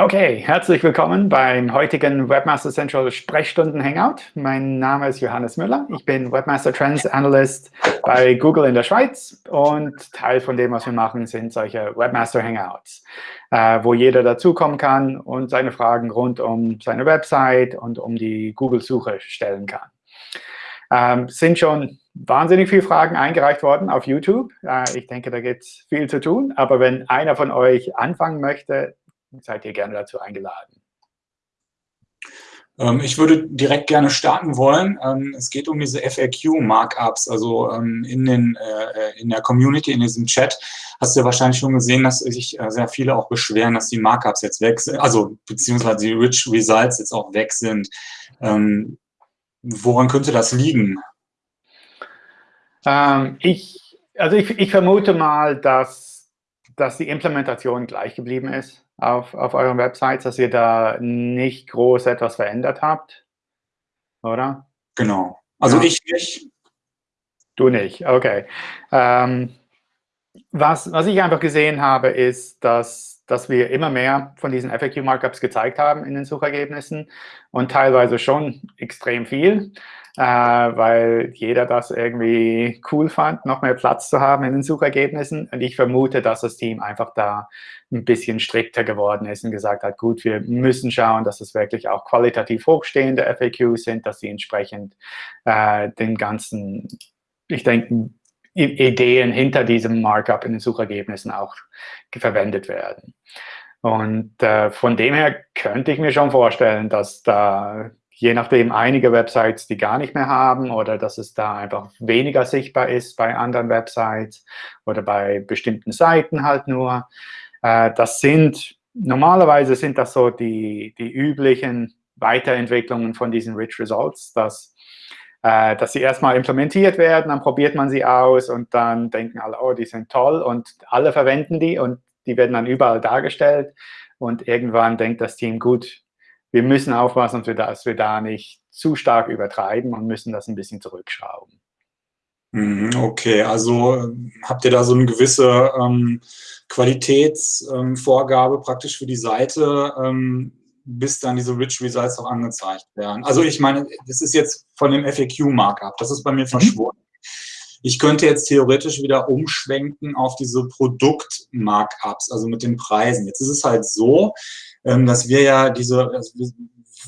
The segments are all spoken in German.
Okay, herzlich willkommen beim heutigen Webmaster Central Sprechstunden Hangout. Mein Name ist Johannes Müller. Ich bin Webmaster Trends Analyst bei Google in der Schweiz und Teil von dem, was wir machen, sind solche Webmaster Hangouts, äh, wo jeder dazukommen kann und seine Fragen rund um seine Website und um die Google-Suche stellen kann. Ähm, sind schon wahnsinnig viele Fragen eingereicht worden auf YouTube. Äh, ich denke, da gibt es viel zu tun. Aber wenn einer von euch anfangen möchte, seid ihr gerne dazu eingeladen. Ähm, ich würde direkt gerne starten wollen. Ähm, es geht um diese FAQ-Markups, also ähm, in, den, äh, in der Community, in diesem Chat, hast du ja wahrscheinlich schon gesehen, dass sich äh, sehr viele auch beschweren, dass die Markups jetzt weg sind, also beziehungsweise die Rich Results jetzt auch weg sind. Woran könnte das liegen? ich, also ich, ich vermute mal, dass, dass die Implementation gleich geblieben ist auf, auf euren Websites, dass ihr da nicht groß etwas verändert habt, oder? Genau. Also ja. ich nicht. Du nicht, okay. Ähm, was, was ich einfach gesehen habe, ist, dass, dass wir immer mehr von diesen FAQ-Markups gezeigt haben in den Suchergebnissen und teilweise schon extrem viel äh, weil jeder das irgendwie cool fand, noch mehr Platz zu haben in den Suchergebnissen. Und ich vermute, dass das Team einfach da ein bisschen strikter geworden ist und gesagt hat, gut, wir müssen schauen, dass es wirklich auch qualitativ hochstehende FAQs sind, dass sie entsprechend äh, den ganzen, ich denke, Ideen hinter diesem Markup in den Suchergebnissen auch verwendet werden. Und äh, von dem her könnte ich mir schon vorstellen, dass da je nachdem einige Websites, die gar nicht mehr haben oder dass es da einfach weniger sichtbar ist bei anderen Websites oder bei bestimmten Seiten halt nur. Äh, das sind, normalerweise sind das so die, die üblichen Weiterentwicklungen von diesen Rich Results, dass, äh, dass sie erstmal implementiert werden, dann probiert man sie aus und dann denken alle, oh, die sind toll und alle verwenden die und die werden dann überall dargestellt und irgendwann denkt das Team, gut, wir müssen aufpassen, dass wir da nicht zu stark übertreiben und müssen das ein bisschen zurückschrauben. Mhm, okay, also ähm, habt ihr da so eine gewisse ähm, Qualitätsvorgabe ähm, praktisch für die Seite, ähm, bis dann diese Rich Results auch angezeigt werden? Also ich meine, das ist jetzt von dem FAQ-Markup, das ist bei mir mhm. verschwunden. Ich könnte jetzt theoretisch wieder umschwenken auf diese Produkt-Markups, also mit den Preisen. Jetzt ist es halt so, ähm, dass wir ja diese,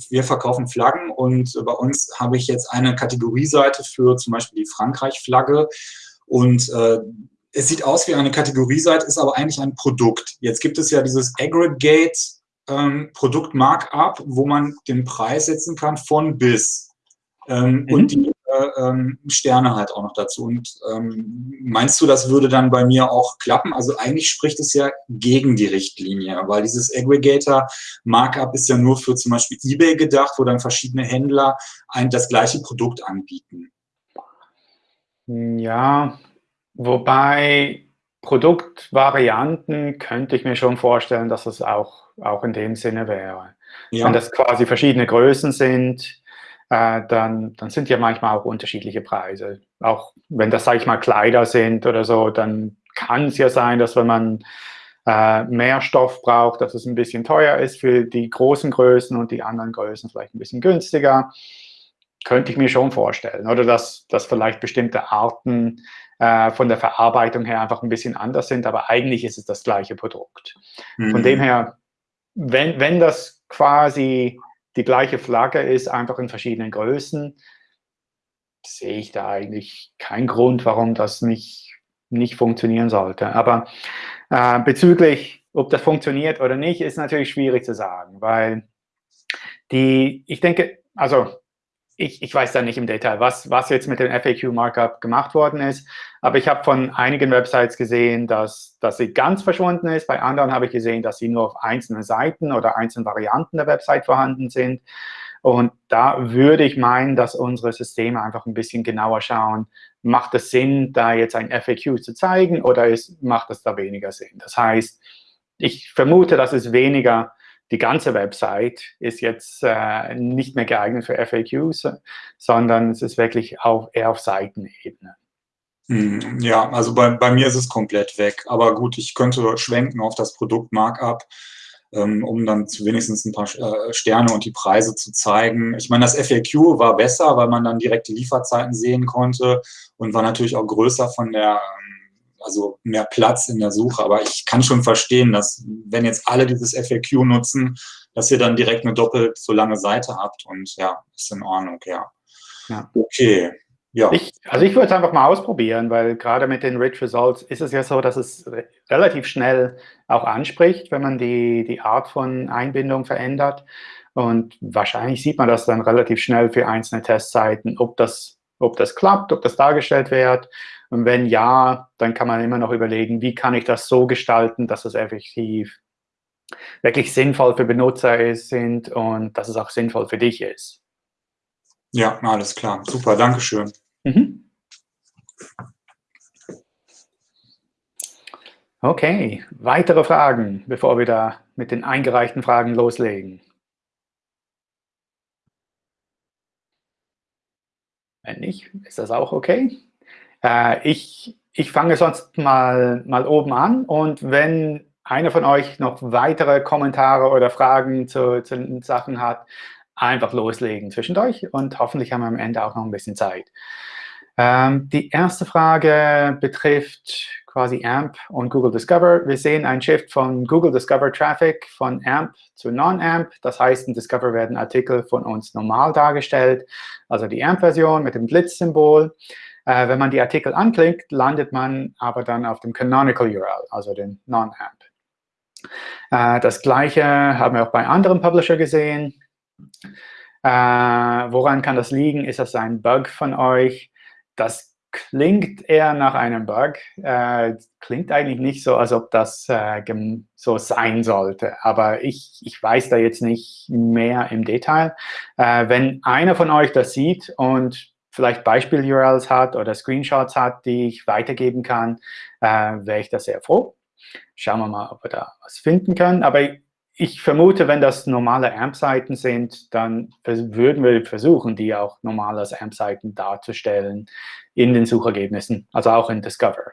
wir verkaufen Flaggen und bei uns habe ich jetzt eine Kategorieseite für zum Beispiel die Frankreich-Flagge und äh, es sieht aus wie eine Kategorieseite, ist aber eigentlich ein Produkt. Jetzt gibt es ja dieses Aggregate ähm, Produkt-Markup, wo man den Preis setzen kann von bis. Ähm, mhm. Und die ähm, Sterne halt auch noch dazu. Und ähm, meinst du, das würde dann bei mir auch klappen? Also eigentlich spricht es ja gegen die Richtlinie, weil dieses Aggregator-Markup ist ja nur für zum Beispiel eBay gedacht, wo dann verschiedene Händler ein, das gleiche Produkt anbieten. Ja, wobei Produktvarianten könnte ich mir schon vorstellen, dass es auch, auch in dem Sinne wäre. Ja. Wenn das quasi verschiedene Größen sind, äh, dann, dann sind ja manchmal auch unterschiedliche Preise. Auch wenn das, sage ich mal, Kleider sind oder so, dann kann es ja sein, dass wenn man äh, mehr Stoff braucht, dass es ein bisschen teuer ist für die großen Größen und die anderen Größen vielleicht ein bisschen günstiger. Könnte ich mir schon vorstellen. Oder dass, dass vielleicht bestimmte Arten äh, von der Verarbeitung her einfach ein bisschen anders sind, aber eigentlich ist es das gleiche Produkt. Mhm. Von dem her, wenn, wenn das quasi die gleiche Flagge ist, einfach in verschiedenen Größen, sehe ich da eigentlich keinen Grund, warum das nicht, nicht funktionieren sollte. Aber äh, bezüglich, ob das funktioniert oder nicht, ist natürlich schwierig zu sagen, weil die, ich denke, also ich, ich weiß da nicht im Detail, was, was jetzt mit dem FAQ-Markup gemacht worden ist, aber ich habe von einigen Websites gesehen, dass, dass sie ganz verschwunden ist. Bei anderen habe ich gesehen, dass sie nur auf einzelnen Seiten oder einzelnen Varianten der Website vorhanden sind. Und da würde ich meinen, dass unsere Systeme einfach ein bisschen genauer schauen, macht es Sinn, da jetzt ein FAQ zu zeigen oder ist, macht es da weniger Sinn? Das heißt, ich vermute, dass es weniger die ganze Website ist jetzt äh, nicht mehr geeignet für FAQs, sondern es ist wirklich auf, eher auf Seitenebene. Hm, ja, also bei, bei mir ist es komplett weg. Aber gut, ich könnte schwenken auf das Produkt Markup. ähm, um dann wenigstens ein paar äh, Sterne und die Preise zu zeigen. Ich meine, das FAQ war besser, weil man dann direkt die Lieferzeiten sehen konnte und war natürlich auch größer von der, also mehr Platz in der Suche. Aber ich kann schon verstehen, dass wenn jetzt alle dieses FAQ nutzen, dass ihr dann direkt eine doppelt so lange Seite habt und ja, ist in Ordnung, ja. ja. Okay, ja. Ich, also ich würde es einfach mal ausprobieren, weil gerade mit den Rich Results ist es ja so, dass es relativ schnell auch anspricht, wenn man die, die Art von Einbindung verändert. Und wahrscheinlich sieht man das dann relativ schnell für einzelne Testseiten, ob das, ob das klappt, ob das dargestellt wird. Und wenn ja, dann kann man immer noch überlegen, wie kann ich das so gestalten, dass es effektiv wirklich sinnvoll für Benutzer ist, sind und dass es auch sinnvoll für dich ist. Ja, alles klar. Super, Dankeschön. Mhm. Okay, weitere Fragen, bevor wir da mit den eingereichten Fragen loslegen? Wenn nicht, ist das auch okay. Äh, ich, ich fange sonst mal, mal oben an und wenn einer von euch noch weitere Kommentare oder Fragen zu, zu Sachen hat, einfach loslegen zwischendurch und hoffentlich haben wir am Ende auch noch ein bisschen Zeit. Ähm, die erste Frage betrifft quasi AMP und Google Discover. Wir sehen einen Shift von Google Discover Traffic von AMP zu Non-AMP. Das heißt, in Discover werden Artikel von uns normal dargestellt, also die AMP-Version mit dem Blitz-Symbol. Äh, wenn man die Artikel anklickt, landet man aber dann auf dem Canonical URL, also den Non-AMP. Äh, das Gleiche haben wir auch bei anderen Publisher gesehen. Äh, woran kann das liegen? Ist das ein Bug von euch? Das klingt eher nach einem Bug. Äh, klingt eigentlich nicht so, als ob das äh, so sein sollte. Aber ich, ich weiß da jetzt nicht mehr im Detail. Äh, wenn einer von euch das sieht und vielleicht Beispiel-URLs hat oder Screenshots hat, die ich weitergeben kann, äh, wäre ich da sehr froh. Schauen wir mal, ob wir da was finden können. Aber ich vermute, wenn das normale AMP-Seiten sind, dann würden wir versuchen, die auch normal als AMP-Seiten darzustellen in den Suchergebnissen, also auch in Discover.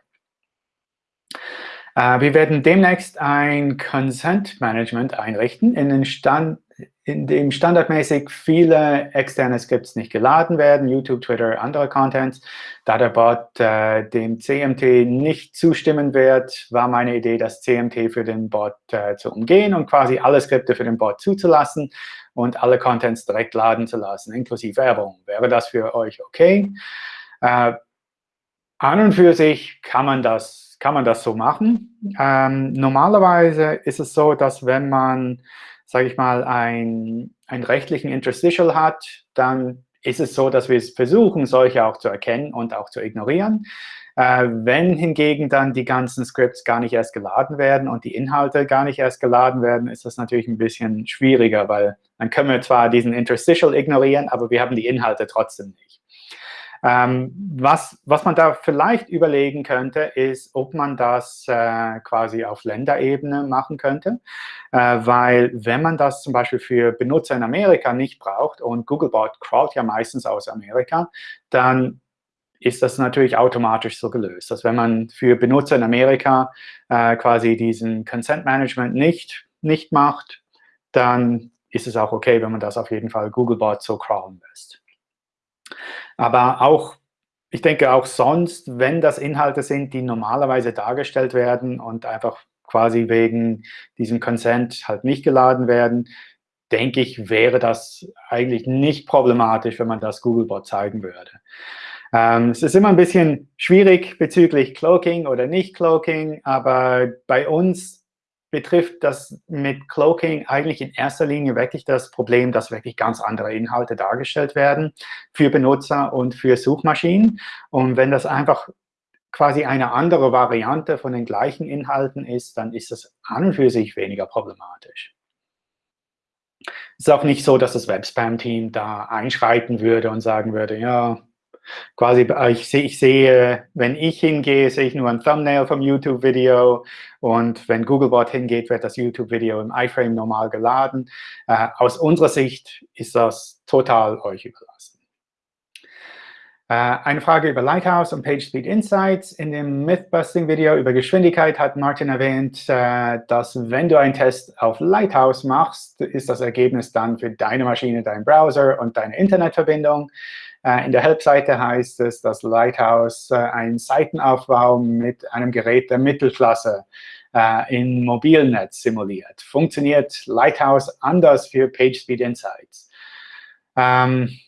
Äh, wir werden demnächst ein Consent Management einrichten, in, den Stand, in dem standardmäßig viele externe Skripts nicht geladen werden, YouTube, Twitter, andere Contents. Da der Bot äh, dem CMT nicht zustimmen wird, war meine Idee, das CMT für den Bot äh, zu umgehen und quasi alle Skripte für den Bot zuzulassen und alle Contents direkt laden zu lassen, inklusive Werbung. Wäre das für euch okay? Äh, an und für sich kann man das kann man das so machen. Ähm, normalerweise ist es so, dass wenn man, sage ich mal, ein, einen rechtlichen Interstitial hat, dann ist es so, dass wir es versuchen, solche auch zu erkennen und auch zu ignorieren. Äh, wenn hingegen dann die ganzen Scripts gar nicht erst geladen werden und die Inhalte gar nicht erst geladen werden, ist das natürlich ein bisschen schwieriger, weil dann können wir zwar diesen Interstitial ignorieren, aber wir haben die Inhalte trotzdem nicht. Ähm, was, was man da vielleicht überlegen könnte, ist, ob man das äh, quasi auf Länderebene machen könnte, äh, weil wenn man das zum Beispiel für Benutzer in Amerika nicht braucht und Googlebot crawlt ja meistens aus Amerika, dann ist das natürlich automatisch so gelöst. Dass wenn man für Benutzer in Amerika äh, quasi diesen Consent Management nicht, nicht macht, dann ist es auch okay, wenn man das auf jeden Fall Googlebot so crawlen lässt. Aber auch, ich denke auch sonst, wenn das Inhalte sind, die normalerweise dargestellt werden und einfach quasi wegen diesem Consent halt nicht geladen werden, denke ich, wäre das eigentlich nicht problematisch, wenn man das Googlebot zeigen würde. Ähm, es ist immer ein bisschen schwierig bezüglich Cloaking oder nicht Cloaking, aber bei uns betrifft das mit Cloaking eigentlich in erster Linie wirklich das Problem, dass wirklich ganz andere Inhalte dargestellt werden für Benutzer und für Suchmaschinen. Und wenn das einfach quasi eine andere Variante von den gleichen Inhalten ist, dann ist das an und für sich weniger problematisch. Es ist auch nicht so, dass das Webspam-Team da einschreiten würde und sagen würde, ja, quasi, äh, ich, sehe, ich sehe, wenn ich hingehe, sehe ich nur ein Thumbnail vom YouTube-Video und wenn Googlebot hingeht, wird das YouTube-Video im iFrame normal geladen. Äh, aus unserer Sicht ist das total euch überlassen. Äh, eine Frage über Lighthouse und PageSpeed Insights. In dem Mythbusting-Video über Geschwindigkeit hat Martin erwähnt, äh, dass wenn du einen Test auf Lighthouse machst, ist das Ergebnis dann für deine Maschine, dein Browser und deine Internetverbindung. Äh, in der Help-Seite heißt es, dass Lighthouse einen Seitenaufbau mit einem Gerät der Mittelklasse in Mobilnetz simuliert. Funktioniert Lighthouse anders für PageSpeed Insights? Ähm,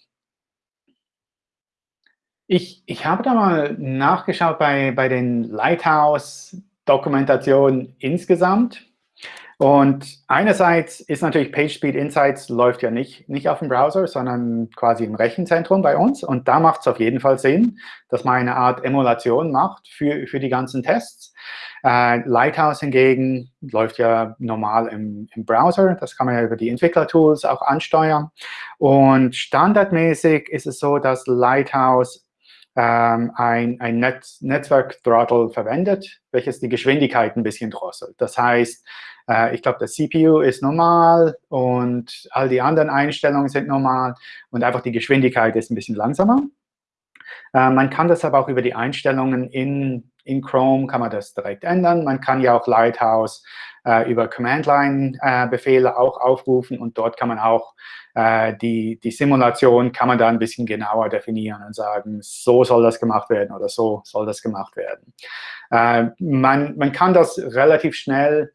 ich, ich habe da mal nachgeschaut bei, bei den Lighthouse-Dokumentationen insgesamt. Und einerseits ist natürlich PageSpeed Insights läuft ja nicht, nicht auf dem Browser, sondern quasi im Rechenzentrum bei uns. Und da macht es auf jeden Fall Sinn, dass man eine Art Emulation macht für, für die ganzen Tests. Äh, Lighthouse hingegen läuft ja normal im, im Browser. Das kann man ja über die Entwicklertools auch ansteuern. Und standardmäßig ist es so, dass Lighthouse ähm, ein, ein Netz, Netzwerk-Throttle verwendet, welches die Geschwindigkeit ein bisschen drosselt. Das heißt, äh, ich glaube, der CPU ist normal und all die anderen Einstellungen sind normal und einfach die Geschwindigkeit ist ein bisschen langsamer. Äh, man kann das aber auch über die Einstellungen in, in Chrome, kann man das direkt ändern. Man kann ja auch Lighthouse äh, über Command-Line-Befehle äh, auch aufrufen und dort kann man auch äh, die, die Simulation kann man da ein bisschen genauer definieren und sagen, so soll das gemacht werden oder so soll das gemacht werden. Äh, man, man kann das relativ schnell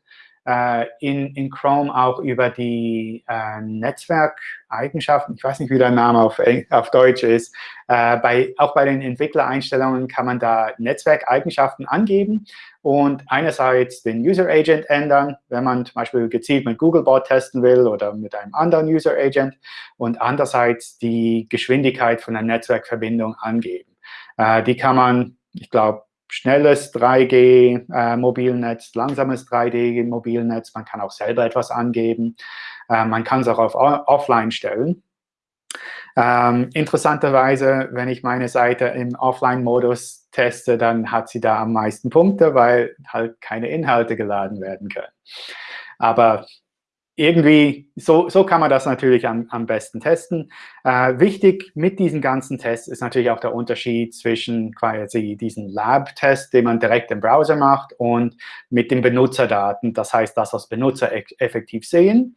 äh, in, in Chrome auch über die äh, Netzwerkeigenschaften, ich weiß nicht, wie der Name auf, auf Deutsch ist, äh, bei, auch bei den Entwicklereinstellungen kann man da Netzwerkeigenschaften angeben und einerseits den User Agent ändern, wenn man zum Beispiel gezielt mit Googlebot testen will oder mit einem anderen User Agent und andererseits die Geschwindigkeit von der Netzwerkverbindung angeben. Äh, die kann man, ich glaube, schnelles 3G-Mobilnetz, äh, langsames 3D-Mobilnetz. Man kann auch selber etwas angeben. Äh, man kann es auch auf Offline stellen. Ähm, interessanterweise, wenn ich meine Seite im Offline-Modus teste, dann hat sie da am meisten Punkte, weil halt keine Inhalte geladen werden können. Aber irgendwie, so, so kann man das natürlich am, am besten testen. Äh, wichtig mit diesen ganzen Tests ist natürlich auch der Unterschied zwischen quasi diesen Lab-Test, den man direkt im Browser macht, und mit den Benutzerdaten, das heißt, das, was Benutzer effektiv sehen.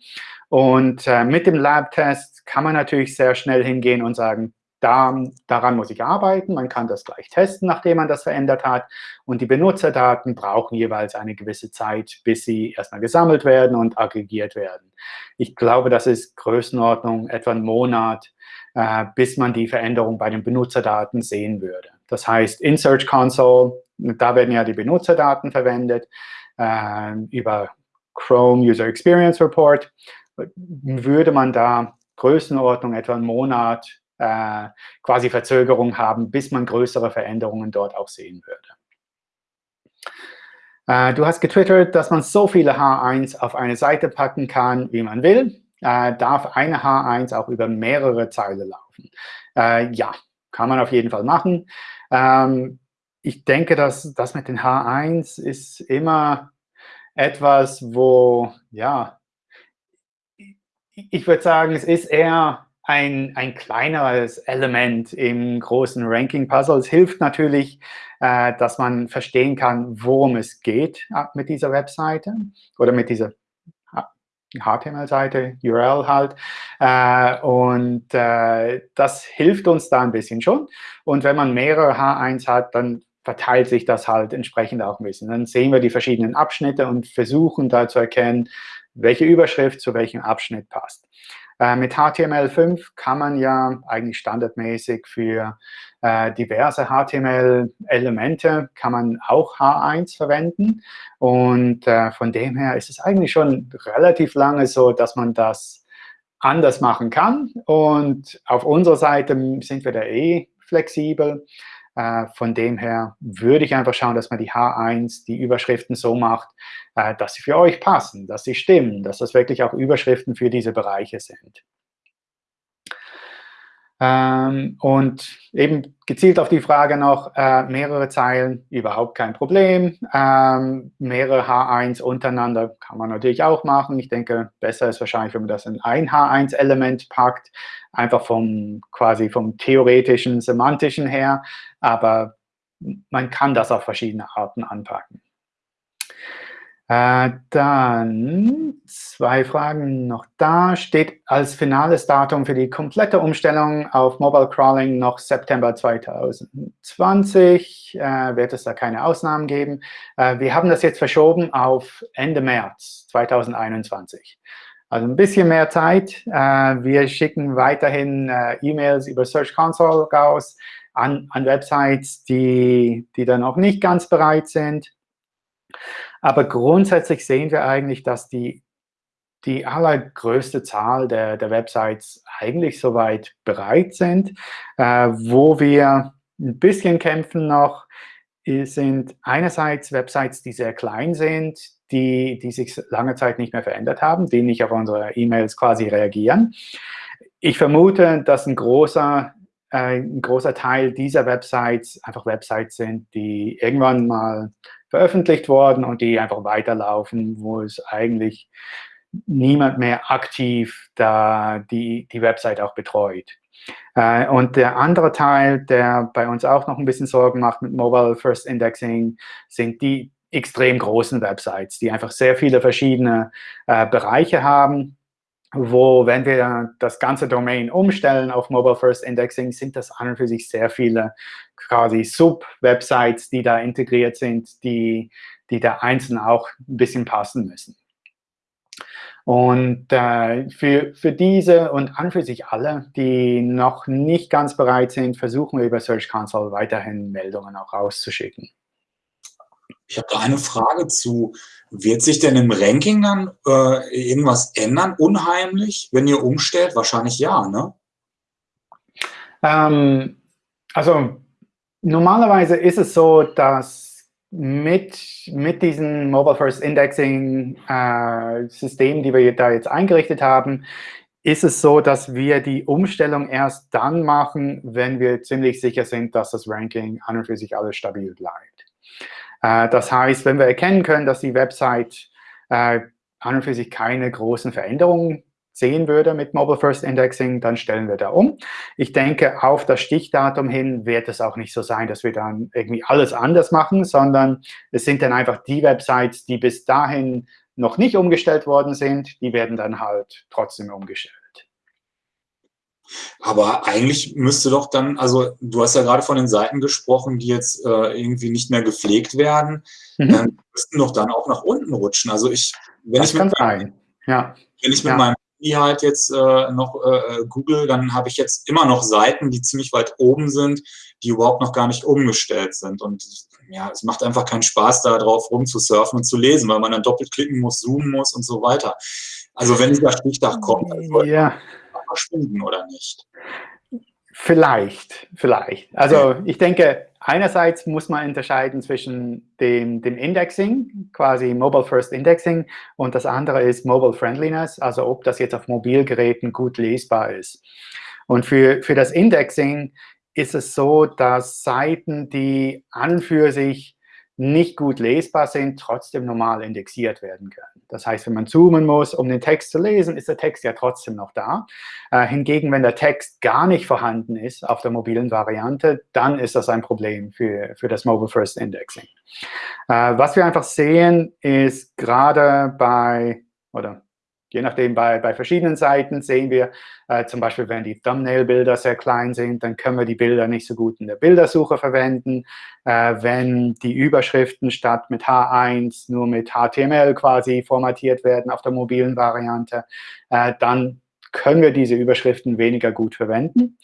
Und äh, mit dem Lab-Test kann man natürlich sehr schnell hingehen und sagen, da, daran muss ich arbeiten. Man kann das gleich testen, nachdem man das verändert hat. Und die Benutzerdaten brauchen jeweils eine gewisse Zeit, bis sie erstmal gesammelt werden und aggregiert werden. Ich glaube, das ist Größenordnung etwa ein Monat, äh, bis man die Veränderung bei den Benutzerdaten sehen würde. Das heißt, in Search Console, da werden ja die Benutzerdaten verwendet, äh, über Chrome User Experience Report, würde man da Größenordnung etwa einen Monat äh, quasi Verzögerung haben, bis man größere Veränderungen dort auch sehen würde. Äh, du hast getwittert, dass man so viele H1 auf eine Seite packen kann, wie man will. Äh, darf eine H1 auch über mehrere Zeile laufen? Äh, ja, kann man auf jeden Fall machen. Ähm, ich denke, dass das mit den H1 ist immer etwas, wo, ja, ich würde sagen, es ist eher ein, ein kleineres Element im großen Ranking-Puzzle. Es hilft natürlich, äh, dass man verstehen kann, worum es geht äh, mit dieser Webseite oder mit dieser HTML-Seite, URL halt. Äh, und äh, das hilft uns da ein bisschen schon. Und wenn man mehrere H1 hat, dann verteilt sich das halt entsprechend auch ein bisschen. Dann sehen wir die verschiedenen Abschnitte und versuchen da zu erkennen, welche Überschrift zu welchem Abschnitt passt. Äh, mit HTML5 kann man ja eigentlich standardmäßig für äh, diverse HTML-Elemente kann man auch H1 verwenden. Und äh, von dem her ist es eigentlich schon relativ lange so, dass man das anders machen kann. Und auf unserer Seite sind wir da eh flexibel. Äh, von dem her würde ich einfach schauen, dass man die H1, die Überschriften so macht, äh, dass sie für euch passen, dass sie stimmen, dass das wirklich auch Überschriften für diese Bereiche sind. Ähm, und eben gezielt auf die Frage noch, äh, mehrere Zeilen, überhaupt kein Problem. Ähm, mehrere H1 untereinander kann man natürlich auch machen. Ich denke, besser ist wahrscheinlich, wenn man das in ein H1-Element packt, einfach vom quasi vom theoretischen, semantischen her. Aber man kann das auf verschiedene Arten anpacken. Äh, dann zwei Fragen noch da. Steht als finales Datum für die komplette Umstellung auf Mobile Crawling noch September 2020? Äh, wird es da keine Ausnahmen geben? Äh, wir haben das jetzt verschoben auf Ende März 2021. Also ein bisschen mehr Zeit. Äh, wir schicken weiterhin äh, E-Mails über Search Console raus an, an Websites, die, die dann auch nicht ganz bereit sind. Aber grundsätzlich sehen wir eigentlich, dass die, die allergrößte Zahl der, der Websites eigentlich soweit bereit sind. Äh, wo wir ein bisschen kämpfen noch, sind einerseits Websites, die sehr klein sind, die, die sich lange Zeit nicht mehr verändert haben, die nicht auf unsere E-Mails quasi reagieren. Ich vermute, dass ein großer, ein großer Teil dieser Websites einfach Websites sind, die irgendwann mal veröffentlicht worden und die einfach weiterlaufen, wo es eigentlich niemand mehr aktiv da die, die Website auch betreut. Äh, und der andere Teil, der bei uns auch noch ein bisschen Sorgen macht mit Mobile First Indexing, sind die extrem großen Websites, die einfach sehr viele verschiedene äh, Bereiche haben, wo, wenn wir das ganze Domain umstellen auf Mobile First Indexing, sind das an und für sich sehr viele quasi Sub-Websites, die da integriert sind, die, die da einzeln auch ein bisschen passen müssen. Und äh, für, für diese und an für sich alle, die noch nicht ganz bereit sind, versuchen wir über Search Console weiterhin Meldungen auch rauszuschicken. Ich habe da eine Frage zu. Wird sich denn im Ranking dann äh, irgendwas ändern, unheimlich, wenn ihr umstellt? Wahrscheinlich ja, ne? Ähm, also normalerweise ist es so, dass mit, mit diesem Mobile First Indexing äh, System, die wir da jetzt eingerichtet haben, ist es so, dass wir die Umstellung erst dann machen, wenn wir ziemlich sicher sind, dass das Ranking an und für sich alles stabil bleibt. Äh, das heißt, wenn wir erkennen können, dass die Website äh, an und für sich keine großen Veränderungen sehen würde mit Mobile First Indexing, dann stellen wir da um. Ich denke, auf das Stichdatum hin wird es auch nicht so sein, dass wir dann irgendwie alles anders machen, sondern es sind dann einfach die Websites, die bis dahin noch nicht umgestellt worden sind, die werden dann halt trotzdem umgestellt. Aber eigentlich müsste doch dann, also du hast ja gerade von den Seiten gesprochen, die jetzt äh, irgendwie nicht mehr gepflegt werden, mhm. äh, müssten doch dann auch nach unten rutschen. Also ich, wenn das ich mit, meinem, ja. wenn ich mit ja. meinem Handy halt jetzt äh, noch äh, google, dann habe ich jetzt immer noch Seiten, die ziemlich weit oben sind, die überhaupt noch gar nicht umgestellt sind. Und ja, es macht einfach keinen Spaß, da drauf rumzusurfen und zu lesen, weil man dann doppelt klicken muss, zoomen muss und so weiter. Also wenn dieser Stichtag kommt, dann ja verschwinden oder nicht? Vielleicht, vielleicht. Also ich denke, einerseits muss man unterscheiden zwischen dem, dem Indexing, quasi Mobile First Indexing, und das andere ist Mobile Friendliness, also ob das jetzt auf Mobilgeräten gut lesbar ist. Und für, für das Indexing ist es so, dass Seiten, die an für sich nicht gut lesbar sind, trotzdem normal indexiert werden können. Das heißt, wenn man zoomen muss, um den Text zu lesen, ist der Text ja trotzdem noch da. Äh, hingegen, wenn der Text gar nicht vorhanden ist auf der mobilen Variante, dann ist das ein Problem für, für das Mobile First Indexing. Äh, was wir einfach sehen, ist gerade bei, oder Je nachdem, bei, bei verschiedenen Seiten sehen wir, äh, zum Beispiel, wenn die Thumbnail-Bilder sehr klein sind, dann können wir die Bilder nicht so gut in der Bildersuche verwenden. Äh, wenn die Überschriften statt mit H1 nur mit HTML quasi formatiert werden auf der mobilen Variante, äh, dann können wir diese Überschriften weniger gut verwenden.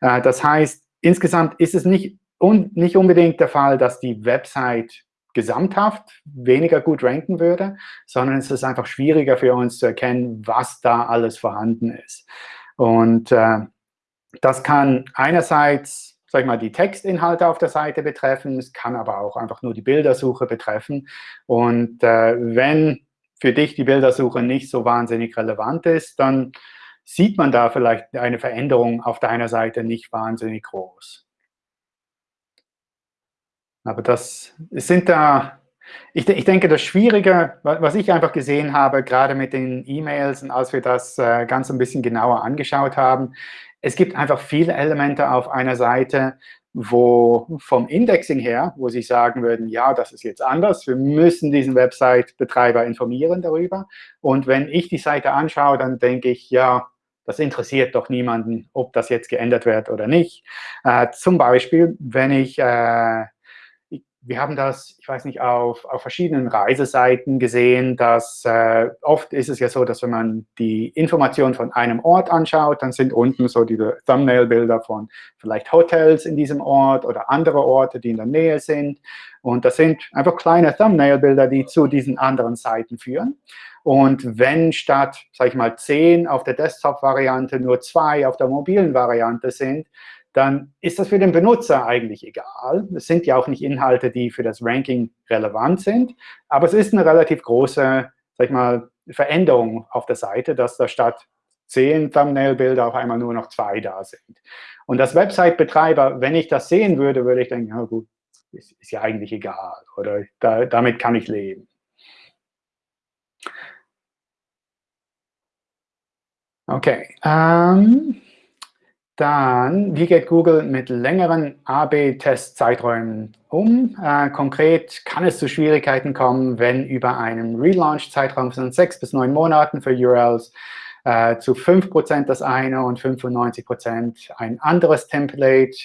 Äh, das heißt, insgesamt ist es nicht, un nicht unbedingt der Fall, dass die Website gesamthaft weniger gut ranken würde, sondern es ist einfach schwieriger für uns zu erkennen, was da alles vorhanden ist. Und äh, das kann einerseits, sag ich mal, die Textinhalte auf der Seite betreffen, es kann aber auch einfach nur die Bildersuche betreffen. Und äh, wenn für dich die Bildersuche nicht so wahnsinnig relevant ist, dann sieht man da vielleicht eine Veränderung auf deiner Seite nicht wahnsinnig groß. Aber das sind da, ich, ich, denke, das Schwierige, was ich einfach gesehen habe, gerade mit den E-Mails und als wir das äh, ganz ein bisschen genauer angeschaut haben, es gibt einfach viele Elemente auf einer Seite, wo vom Indexing her, wo Sie sagen würden, ja, das ist jetzt anders, wir müssen diesen Website-Betreiber informieren darüber. Und wenn ich die Seite anschaue, dann denke ich, ja, das interessiert doch niemanden, ob das jetzt geändert wird oder nicht. Äh, zum Beispiel, wenn ich äh, wir haben das, ich weiß nicht, auf, auf verschiedenen Reiseseiten gesehen, dass äh, oft ist es ja so, dass wenn man die Informationen von einem Ort anschaut, dann sind unten so diese Thumbnail-Bilder von vielleicht Hotels in diesem Ort oder andere Orte, die in der Nähe sind. Und das sind einfach kleine Thumbnail-Bilder, die zu diesen anderen Seiten führen. Und wenn statt, sage ich mal, zehn auf der Desktop-Variante nur zwei auf der mobilen Variante sind, dann ist das für den Benutzer eigentlich egal. Es sind ja auch nicht Inhalte, die für das Ranking relevant sind, aber es ist eine relativ große, sag ich mal, Veränderung auf der Seite, dass da statt zehn Thumbnail-Bilder auf einmal nur noch zwei da sind. Und das Website-Betreiber, wenn ich das sehen würde, würde ich denken, ja gut, ist, ist ja eigentlich egal oder da, damit kann ich leben. Okay. Ähm, dann, wie geht Google mit längeren AB-Test-Zeiträumen um? Äh, konkret kann es zu Schwierigkeiten kommen, wenn über einen Relaunch-Zeitraum von sechs bis neun Monaten für URLs äh, zu 5% das eine und 95% ein anderes Template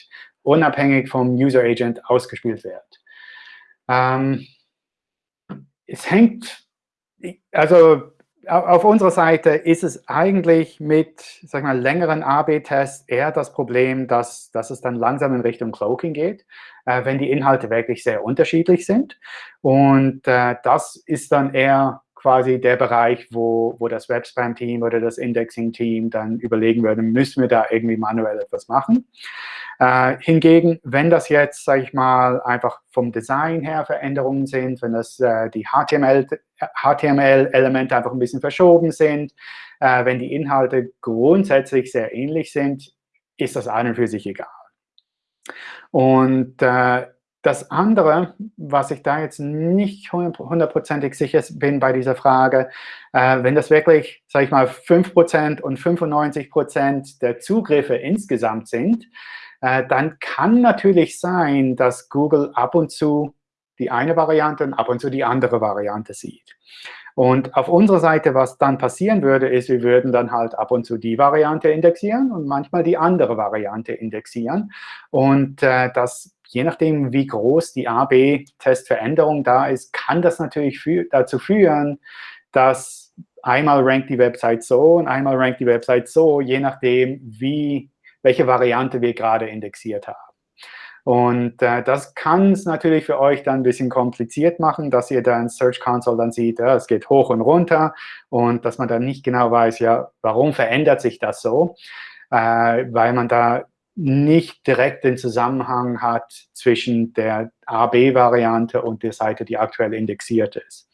unabhängig vom User Agent ausgespielt wird. Ähm, es hängt, also auf unserer Seite ist es eigentlich mit sag mal, längeren AB-Tests eher das Problem, dass, dass es dann langsam in Richtung Cloaking geht, äh, wenn die Inhalte wirklich sehr unterschiedlich sind. Und äh, das ist dann eher quasi der Bereich, wo, wo das Webspam-Team oder das Indexing-Team dann überlegen würde, müssen wir da irgendwie manuell etwas machen. Äh, hingegen, wenn das jetzt, sage ich mal, einfach vom Design her Veränderungen sind, wenn das äh, die HTML-Elemente HTML einfach ein bisschen verschoben sind, äh, wenn die Inhalte grundsätzlich sehr ähnlich sind, ist das an und für sich egal. Und äh, das andere, was ich da jetzt nicht hundertprozentig sicher bin bei dieser Frage, äh, wenn das wirklich, sage ich mal, 5% und 95% der Zugriffe insgesamt sind, äh, dann kann natürlich sein, dass Google ab und zu die eine Variante und ab und zu die andere Variante sieht. Und auf unserer Seite, was dann passieren würde, ist, wir würden dann halt ab und zu die Variante indexieren und manchmal die andere Variante indexieren. Und äh, das, je nachdem, wie groß die A-B-Testveränderung da ist, kann das natürlich für, dazu führen, dass einmal rankt die Website so und einmal rankt die Website so, je nachdem, wie welche Variante wir gerade indexiert haben. Und äh, das kann es natürlich für euch dann ein bisschen kompliziert machen, dass ihr dann Search Console dann sieht, ja, es geht hoch und runter und dass man dann nicht genau weiß, ja, warum verändert sich das so, äh, weil man da nicht direkt den Zusammenhang hat zwischen der A-B-Variante und der Seite, die aktuell indexiert ist.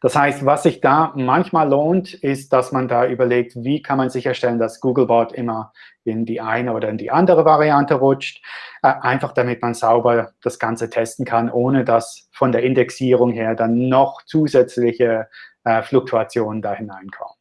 Das heißt, was sich da manchmal lohnt, ist, dass man da überlegt, wie kann man sicherstellen, dass Googlebot immer in die eine oder in die andere Variante rutscht, äh, einfach damit man sauber das Ganze testen kann, ohne dass von der Indexierung her dann noch zusätzliche äh, Fluktuationen da hineinkommen.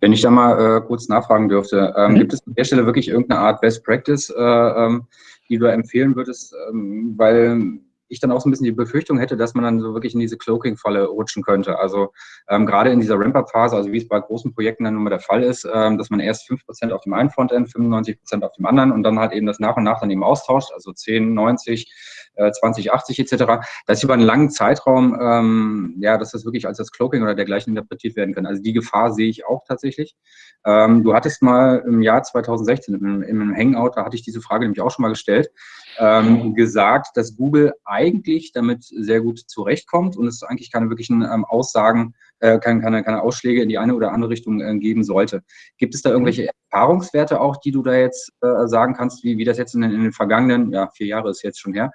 Wenn ich da mal äh, kurz nachfragen dürfte, ähm, mhm. gibt es an der Stelle wirklich irgendeine Art Best Practice, äh, ähm, die du empfehlen würdest, ähm, weil ich dann auch so ein bisschen die Befürchtung hätte, dass man dann so wirklich in diese Cloaking-Falle rutschen könnte. Also ähm, gerade in dieser Ramp-Up-Phase, also wie es bei großen Projekten dann nun mal der Fall ist, ähm, dass man erst 5% auf dem einen Frontend, 95% auf dem anderen und dann halt eben das nach und nach dann eben austauscht, also 10, 90, äh, 20, 80 etc. Das über einen langen Zeitraum, ähm, ja, dass das wirklich als das Cloaking oder dergleichen interpretiert werden kann. Also die Gefahr sehe ich auch tatsächlich. Ähm, du hattest mal im Jahr 2016 im, im Hangout, da hatte ich diese Frage nämlich auch schon mal gestellt, ähm, gesagt, dass Google eigentlich damit sehr gut zurechtkommt und es eigentlich keine wirklichen ähm, Aussagen, äh, keine, keine, keine Ausschläge in die eine oder andere Richtung äh, geben sollte. Gibt es da irgendwelche Erfahrungswerte auch, die du da jetzt äh, sagen kannst, wie, wie das jetzt in den, in den vergangenen, ja, vier Jahre ist jetzt schon her,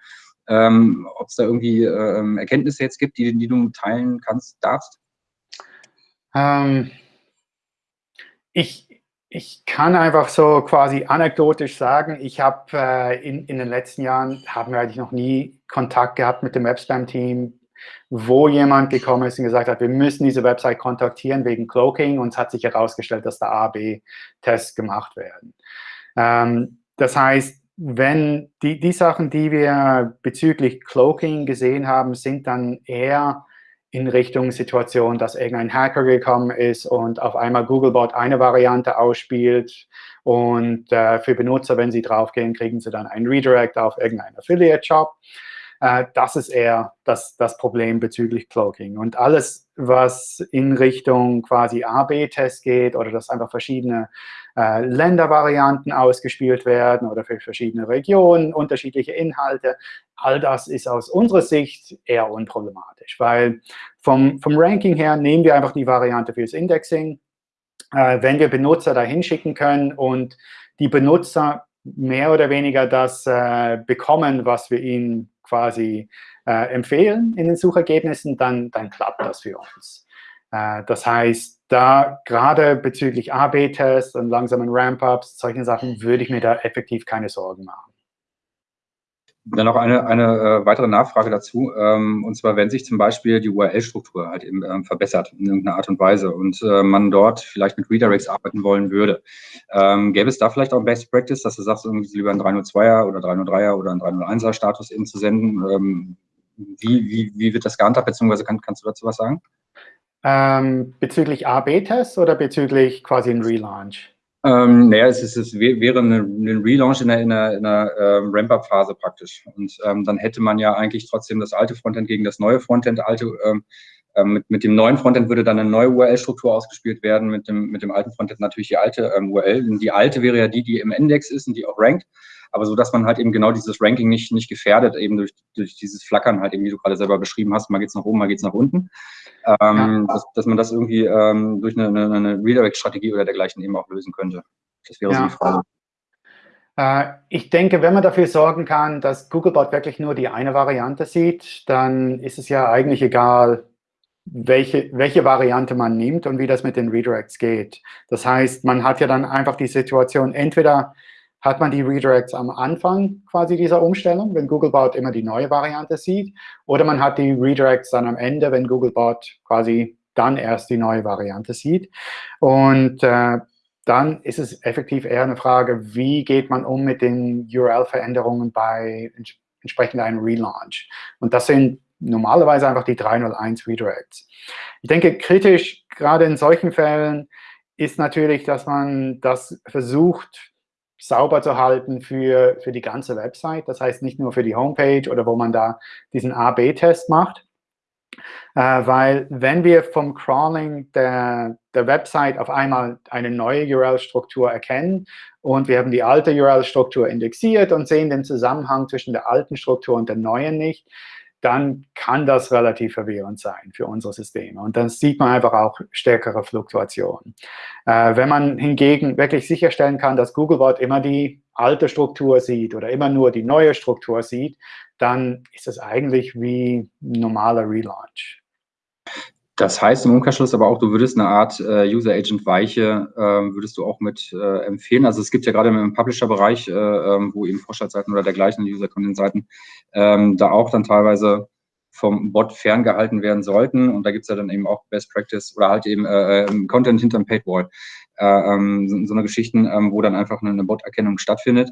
ähm, ob es da irgendwie ähm, Erkenntnisse jetzt gibt, die, die du teilen kannst, darfst? Ähm, ich, ich kann einfach so quasi anekdotisch sagen, ich habe äh, in, in den letzten Jahren, haben wir eigentlich noch nie Kontakt gehabt mit dem Webspam-Team, wo jemand gekommen ist und gesagt hat, wir müssen diese Website kontaktieren wegen Cloaking und es hat sich herausgestellt, dass da A-B-Tests gemacht werden. Ähm, das heißt, wenn die, die Sachen, die wir bezüglich Cloaking gesehen haben, sind dann eher in Richtung Situation, dass irgendein Hacker gekommen ist und auf einmal Googlebot eine Variante ausspielt und äh, für Benutzer, wenn sie draufgehen, kriegen sie dann einen Redirect auf irgendeinen Affiliate-Shop. Äh, das ist eher das, das Problem bezüglich Cloaking. Und alles, was in Richtung quasi A-B-Test geht oder dass einfach verschiedene äh, Ländervarianten ausgespielt werden oder für verschiedene Regionen unterschiedliche Inhalte, all das ist aus unserer Sicht eher unproblematisch, weil vom, vom Ranking her nehmen wir einfach die Variante fürs Indexing, äh, wenn wir Benutzer dahin schicken können und die Benutzer mehr oder weniger das äh, bekommen, was wir ihnen quasi äh, empfehlen in den Suchergebnissen, dann, dann klappt das für uns. Äh, das heißt, da gerade bezüglich A-B-Tests und langsamen Ramp-Ups, solche Sachen, würde ich mir da effektiv keine Sorgen machen. Dann noch eine, eine äh, weitere Nachfrage dazu. Ähm, und zwar, wenn sich zum Beispiel die URL-Struktur halt eben ähm, verbessert in irgendeiner Art und Weise und äh, man dort vielleicht mit Redirects arbeiten wollen würde, ähm, gäbe es da vielleicht auch Best Practice, dass du sagst, irgendwie lieber ein 302er oder 303er oder ein 301er Status eben zu senden? Ähm, wie, wie, wie wird das gehandhabt, beziehungsweise kann, kannst du dazu was sagen? Ähm, bezüglich A-B-Tests oder bezüglich quasi ein Relaunch? Ähm, naja, es, ist, es wäre ein Relaunch in einer, in einer, in einer ähm, Ramp-Up-Phase praktisch. Und ähm, dann hätte man ja eigentlich trotzdem das alte Frontend gegen das neue Frontend. Alte, ähm, ähm, mit, mit dem neuen Frontend würde dann eine neue URL-Struktur ausgespielt werden, mit dem, mit dem alten Frontend natürlich die alte ähm, URL. Und die alte wäre ja die, die im Index ist und die auch rankt. Aber so, dass man halt eben genau dieses Ranking nicht, nicht gefährdet, eben durch, durch dieses Flackern halt eben, wie du gerade selber beschrieben hast, mal geht's nach oben, mal geht's nach unten. Ähm, ja. dass, dass man das irgendwie ähm, durch eine, eine, eine Redirect-Strategie oder dergleichen eben auch lösen könnte. Das wäre ja. so die Frage. Äh, ich denke, wenn man dafür sorgen kann, dass Googlebot wirklich nur die eine Variante sieht, dann ist es ja eigentlich egal, welche, welche Variante man nimmt und wie das mit den Redirects geht. Das heißt, man hat ja dann einfach die Situation, entweder hat man die Redirects am Anfang quasi dieser Umstellung, wenn Googlebot immer die neue Variante sieht, oder man hat die Redirects dann am Ende, wenn Googlebot quasi dann erst die neue Variante sieht. Und äh, dann ist es effektiv eher eine Frage, wie geht man um mit den URL-Veränderungen bei entsprechend einem Relaunch. Und das sind normalerweise einfach die 301 Redirects. Ich denke, kritisch, gerade in solchen Fällen, ist natürlich, dass man das versucht, sauber zu halten für, für die ganze Website. Das heißt nicht nur für die Homepage oder wo man da diesen A-B-Test macht. Äh, weil wenn wir vom Crawling der, der Website auf einmal eine neue URL-Struktur erkennen und wir haben die alte URL-Struktur indexiert und sehen den Zusammenhang zwischen der alten Struktur und der neuen nicht, dann kann das relativ verwirrend sein für unsere Systeme. Und dann sieht man einfach auch stärkere Fluktuationen. Äh, wenn man hingegen wirklich sicherstellen kann, dass Googlebot immer die alte Struktur sieht oder immer nur die neue Struktur sieht, dann ist das eigentlich wie ein normaler Relaunch. Das heißt im Umkehrschluss aber auch, du würdest eine Art äh, User Agent Weiche, äh, würdest du auch mit äh, empfehlen. Also es gibt ja gerade im Publisher-Bereich, äh, ähm, wo eben Vorstandsseiten oder dergleichen, User-Content-Seiten, ähm, da auch dann teilweise vom Bot ferngehalten werden sollten. Und da gibt's ja dann eben auch Best Practice oder halt eben äh, ähm, Content hinterm Paidwall. Äh, ähm, so, so eine Geschichten, ähm, wo dann einfach eine, eine Bot-Erkennung stattfindet.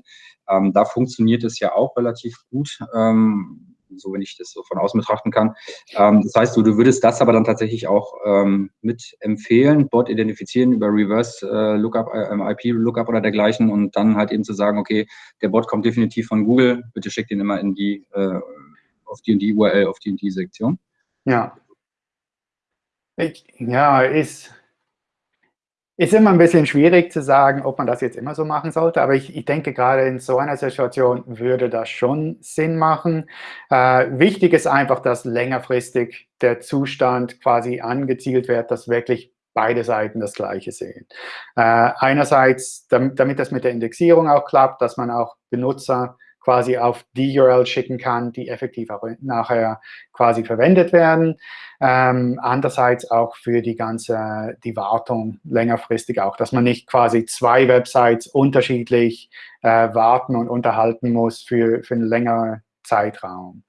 Ähm, da funktioniert es ja auch relativ gut. Ähm, so wenn ich das so von außen betrachten kann. Ähm, das heißt, du, du würdest das aber dann tatsächlich auch ähm, mit empfehlen, Bot identifizieren über Reverse äh, Lookup, äh, IP Lookup oder dergleichen und dann halt eben zu sagen, okay, der Bot kommt definitiv von Google, bitte schickt ihn immer in die, äh, auf die und die URL, auf die und die Sektion. Ja. Ich, ja, ist, ist immer ein bisschen schwierig zu sagen, ob man das jetzt immer so machen sollte, aber ich, ich denke, gerade in so einer Situation würde das schon Sinn machen. Äh, wichtig ist einfach, dass längerfristig der Zustand quasi angezielt wird, dass wirklich beide Seiten das Gleiche sehen. Äh, einerseits, damit, damit das mit der Indexierung auch klappt, dass man auch Benutzer quasi auf die URL schicken kann, die effektiv auch nachher quasi verwendet werden. Ähm, andererseits auch für die ganze, die Wartung längerfristig auch, dass man nicht quasi zwei Websites unterschiedlich äh, warten und unterhalten muss für, für einen längeren Zeitraum.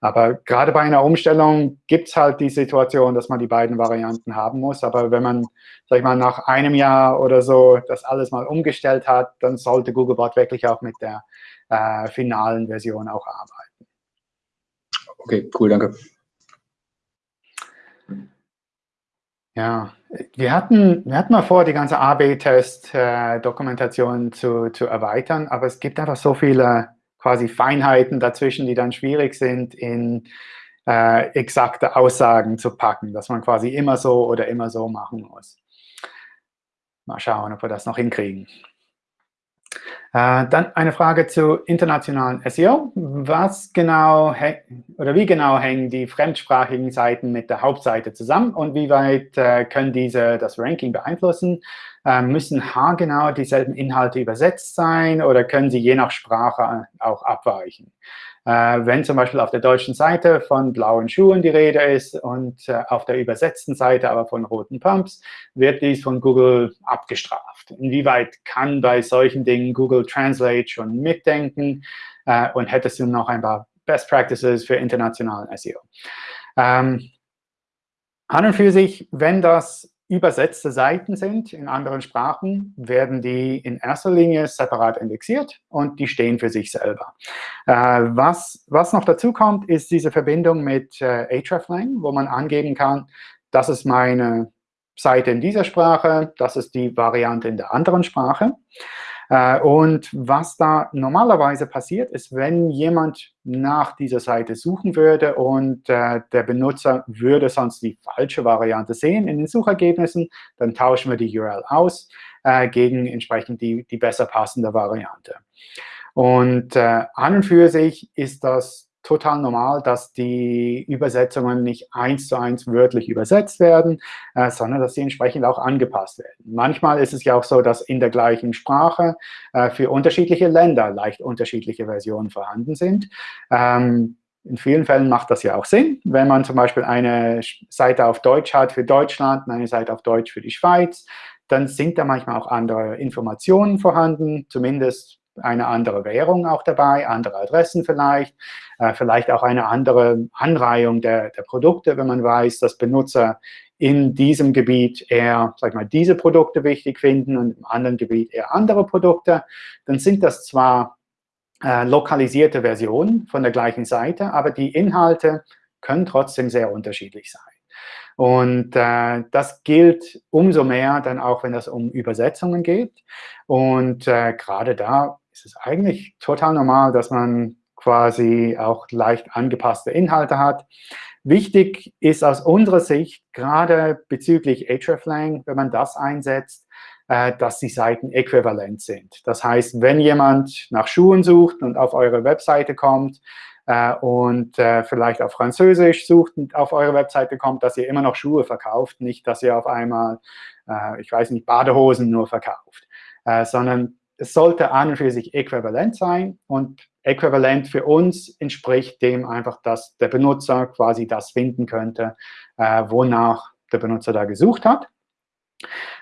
Aber gerade bei einer Umstellung gibt es halt die Situation, dass man die beiden Varianten haben muss. Aber wenn man, sag ich mal, nach einem Jahr oder so das alles mal umgestellt hat, dann sollte Googlebot wirklich auch mit der äh, finalen Version auch arbeiten. Okay, cool, danke. Ja, wir hatten, wir hatten mal vor, die ganze AB-Test-Dokumentation äh, zu, zu erweitern, aber es gibt einfach so viele quasi Feinheiten dazwischen, die dann schwierig sind, in äh, exakte Aussagen zu packen, dass man quasi immer so oder immer so machen muss. Mal schauen, ob wir das noch hinkriegen. Äh, dann eine Frage zu internationalen SEO. Was genau oder wie genau hängen die fremdsprachigen Seiten mit der Hauptseite zusammen und wie weit äh, können diese das Ranking beeinflussen? Äh, müssen haargenau dieselben Inhalte übersetzt sein oder können sie je nach Sprache auch abweichen? Äh, wenn zum Beispiel auf der deutschen Seite von blauen Schuhen die Rede ist und äh, auf der übersetzten Seite aber von roten Pumps, wird dies von Google abgestraft. Inwieweit kann bei solchen Dingen Google Translate schon mitdenken äh, und hättest du noch ein paar Best Practices für internationalen SEO? Ähm, an und für sich, wenn das übersetzte Seiten sind in anderen Sprachen, werden die in erster Linie separat indexiert und die stehen für sich selber. Äh, was, was noch dazu kommt, ist diese Verbindung mit äh, hreflang, wo man angeben kann, das ist meine Seite in dieser Sprache, das ist die Variante in der anderen Sprache. Äh, und was da normalerweise passiert, ist, wenn jemand nach dieser Seite suchen würde und äh, der Benutzer würde sonst die falsche Variante sehen in den Suchergebnissen, dann tauschen wir die URL aus äh, gegen entsprechend die, die besser passende Variante. Und an und für sich ist das total normal, dass die Übersetzungen nicht eins zu eins wörtlich übersetzt werden, äh, sondern dass sie entsprechend auch angepasst werden. Manchmal ist es ja auch so, dass in der gleichen Sprache äh, für unterschiedliche Länder leicht unterschiedliche Versionen vorhanden sind. Ähm, in vielen Fällen macht das ja auch Sinn, wenn man zum Beispiel eine Seite auf Deutsch hat für Deutschland und eine Seite auf Deutsch für die Schweiz, dann sind da manchmal auch andere Informationen vorhanden, zumindest eine andere Währung auch dabei, andere Adressen vielleicht, äh, vielleicht auch eine andere Anreihung der, der Produkte, wenn man weiß, dass Benutzer in diesem Gebiet eher, sag mal, diese Produkte wichtig finden und im anderen Gebiet eher andere Produkte, dann sind das zwar äh, lokalisierte Versionen von der gleichen Seite, aber die Inhalte können trotzdem sehr unterschiedlich sein. Und äh, das gilt umso mehr dann auch, wenn es um Übersetzungen geht. Und äh, gerade da ist es eigentlich total normal, dass man quasi auch leicht angepasste Inhalte hat. Wichtig ist aus unserer Sicht, gerade bezüglich hreflang, wenn man das einsetzt, äh, dass die Seiten äquivalent sind. Das heißt, wenn jemand nach Schuhen sucht und auf eure Webseite kommt äh, und äh, vielleicht auf Französisch sucht und auf eure Webseite kommt, dass ihr immer noch Schuhe verkauft, nicht, dass ihr auf einmal, ich weiß nicht, Badehosen nur verkauft, sondern es sollte an und für sich äquivalent sein und äquivalent für uns entspricht dem einfach, dass der Benutzer quasi das finden könnte, äh, wonach der Benutzer da gesucht hat.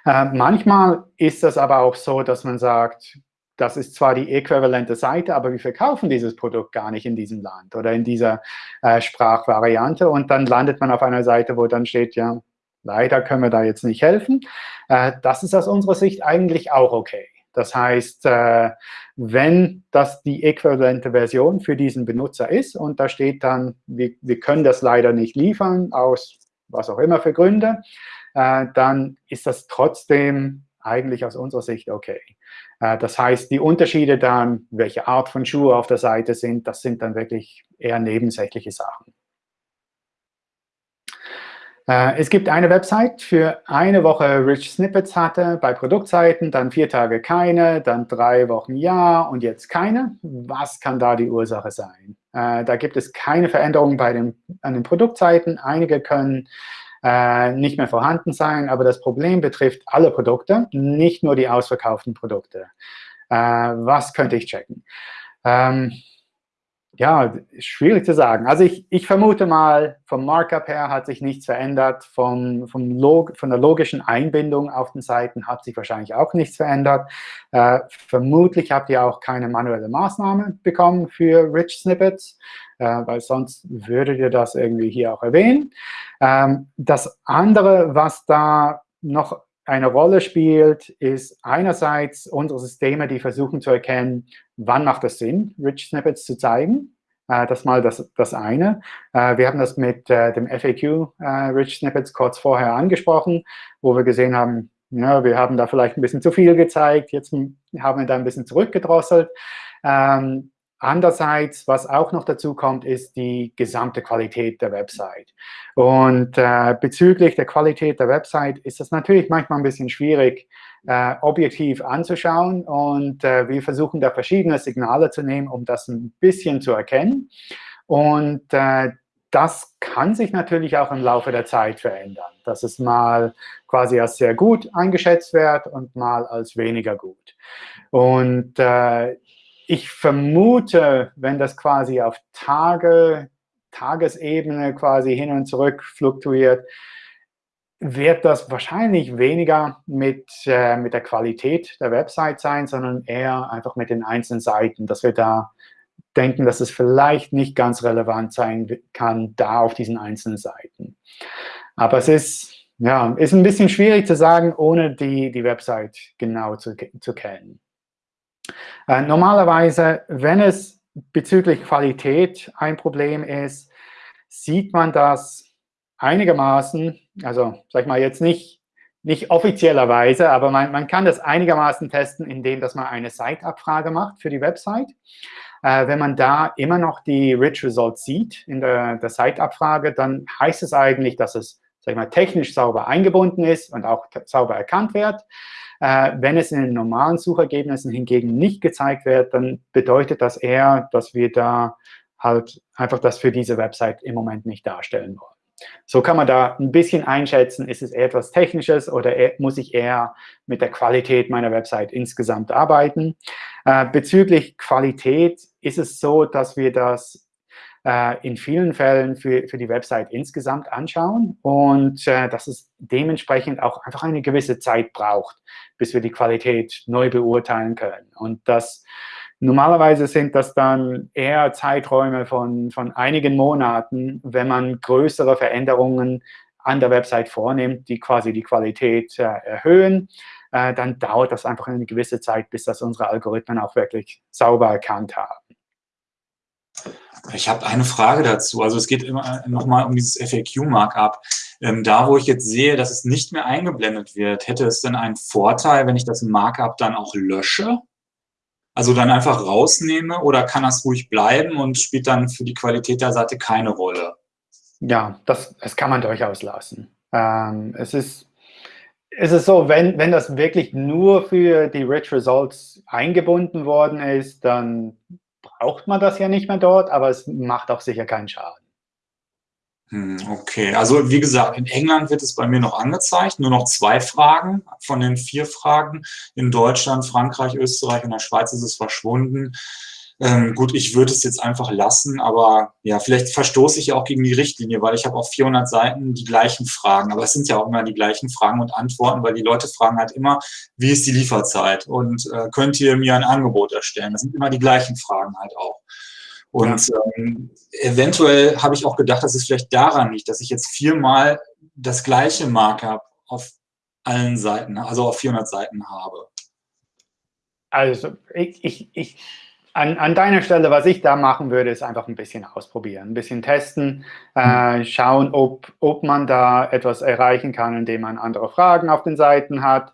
Äh, manchmal ist das aber auch so, dass man sagt, das ist zwar die äquivalente Seite, aber wir verkaufen dieses Produkt gar nicht in diesem Land oder in dieser äh, Sprachvariante. Und dann landet man auf einer Seite, wo dann steht, ja, leider können wir da jetzt nicht helfen. Äh, das ist aus unserer Sicht eigentlich auch okay. Das heißt, äh, wenn das die äquivalente Version für diesen Benutzer ist und da steht dann, wir, wir können das leider nicht liefern, aus was auch immer für Gründe, äh, dann ist das trotzdem eigentlich aus unserer Sicht okay. Äh, das heißt, die Unterschiede dann, welche Art von Schuhe auf der Seite sind, das sind dann wirklich eher nebensächliche Sachen. Äh, es gibt eine Website, für eine Woche Rich Snippets hatte, bei Produktseiten, dann vier Tage keine, dann drei Wochen ja und jetzt keine. Was kann da die Ursache sein? Äh, da gibt es keine Veränderungen bei den, an den Produktseiten. Einige können äh, nicht mehr vorhanden sein, aber das Problem betrifft alle Produkte, nicht nur die ausverkauften Produkte. was könnte ich checken? Ähm, ja, schwierig zu sagen. Also ich, ich vermute mal, vom Markup her hat sich nichts verändert, vom, vom Log von der logischen Einbindung auf den Seiten hat sich wahrscheinlich auch nichts verändert. Äh, vermutlich habt ihr auch keine manuelle Maßnahme bekommen für Rich Snippets, äh, weil sonst würdet ihr das irgendwie hier auch erwähnen. Ähm, das andere, was da noch eine Rolle spielt, ist einerseits unsere Systeme, die versuchen zu erkennen, wann macht es Sinn, Rich Snippets zu zeigen. Äh, das mal das, das eine. Äh, wir haben das mit äh, dem FAQ äh, Rich Snippets kurz vorher angesprochen, wo wir gesehen haben, ja, wir haben da vielleicht ein bisschen zu viel gezeigt, jetzt haben wir da ein bisschen zurückgedrosselt. Ähm, Andererseits, was auch noch dazu kommt, ist die gesamte Qualität der Website. Und äh, bezüglich der Qualität der Website ist das natürlich manchmal ein bisschen schwierig, äh, objektiv anzuschauen. Und äh, wir versuchen da verschiedene Signale zu nehmen, um das ein bisschen zu erkennen. Und äh, das kann sich natürlich auch im Laufe der Zeit verändern, dass es mal quasi als sehr gut eingeschätzt wird und mal als weniger gut. Und äh, ich vermute, wenn das quasi auf Tage, Tagesebene quasi hin und zurück fluktuiert, wird das wahrscheinlich weniger mit, äh, mit der Qualität der Website sein, sondern eher einfach mit den einzelnen Seiten, dass wir da denken, dass es vielleicht nicht ganz relevant sein kann, da auf diesen einzelnen Seiten. Aber es ist, ja, ist ein bisschen schwierig zu sagen, ohne die, die Website genau zu, zu kennen. Äh, normalerweise, wenn es bezüglich Qualität ein Problem ist, sieht man das einigermaßen, also sag ich mal jetzt nicht, nicht offiziellerweise, aber man, man kann das einigermaßen testen, indem dass man eine Site-Abfrage macht für die Website. Äh, wenn man da immer noch die Rich Results sieht in der, der Site-Abfrage, dann heißt es eigentlich, dass es sag ich mal, technisch sauber eingebunden ist und auch sauber erkannt wird. Äh, wenn es in den normalen Suchergebnissen hingegen nicht gezeigt wird, dann bedeutet das eher, dass wir da halt einfach das für diese Website im Moment nicht darstellen wollen. So kann man da ein bisschen einschätzen, ist es etwas Technisches oder e-, muss ich eher mit der Qualität meiner Website insgesamt arbeiten. Äh, bezüglich Qualität ist es so, dass wir das in vielen Fällen für, für die Website insgesamt anschauen und äh, dass es dementsprechend auch einfach eine gewisse Zeit braucht, bis wir die Qualität neu beurteilen können. Und das Normalerweise sind das dann eher Zeiträume von, von einigen Monaten, wenn man größere Veränderungen an der Website vornimmt, die quasi die Qualität äh, erhöhen, äh, dann dauert das einfach eine gewisse Zeit, bis das unsere Algorithmen auch wirklich sauber erkannt haben. Ich habe eine Frage dazu. Also es geht immer nochmal um dieses FAQ-Markup. Ähm, da, wo ich jetzt sehe, dass es nicht mehr eingeblendet wird, hätte es denn einen Vorteil, wenn ich das Markup dann auch lösche? Also dann einfach rausnehme oder kann das ruhig bleiben und spielt dann für die Qualität der Seite keine Rolle? Ja, das, das kann man durchaus lassen. Ähm, es, ist, es ist so, wenn, wenn das wirklich nur für die Rich Results eingebunden worden ist, dann braucht man das ja nicht mehr dort, aber es macht auch sicher keinen Schaden. Hm, okay, also wie gesagt, in England wird es bei mir noch angezeigt, nur noch zwei Fragen von den vier Fragen. In Deutschland, Frankreich, Österreich und der Schweiz ist es verschwunden. Ähm, gut, ich würde es jetzt einfach lassen, aber ja, vielleicht verstoße ich auch gegen die Richtlinie, weil ich habe auf 400 Seiten die gleichen Fragen. Aber es sind ja auch immer die gleichen Fragen und Antworten, weil die Leute fragen halt immer, wie ist die Lieferzeit und äh, könnt ihr mir ein Angebot erstellen? Das sind immer die gleichen Fragen halt auch. Und ja. ähm, eventuell habe ich auch gedacht, dass es vielleicht daran liegt, dass ich jetzt viermal das gleiche Markup auf allen Seiten, also auf 400 Seiten habe. Also ich, ich, ich an, an, deiner Stelle, was ich da machen würde, ist einfach ein bisschen ausprobieren, ein bisschen testen, äh, mhm. schauen, ob, ob man da etwas erreichen kann, indem man andere Fragen auf den Seiten hat.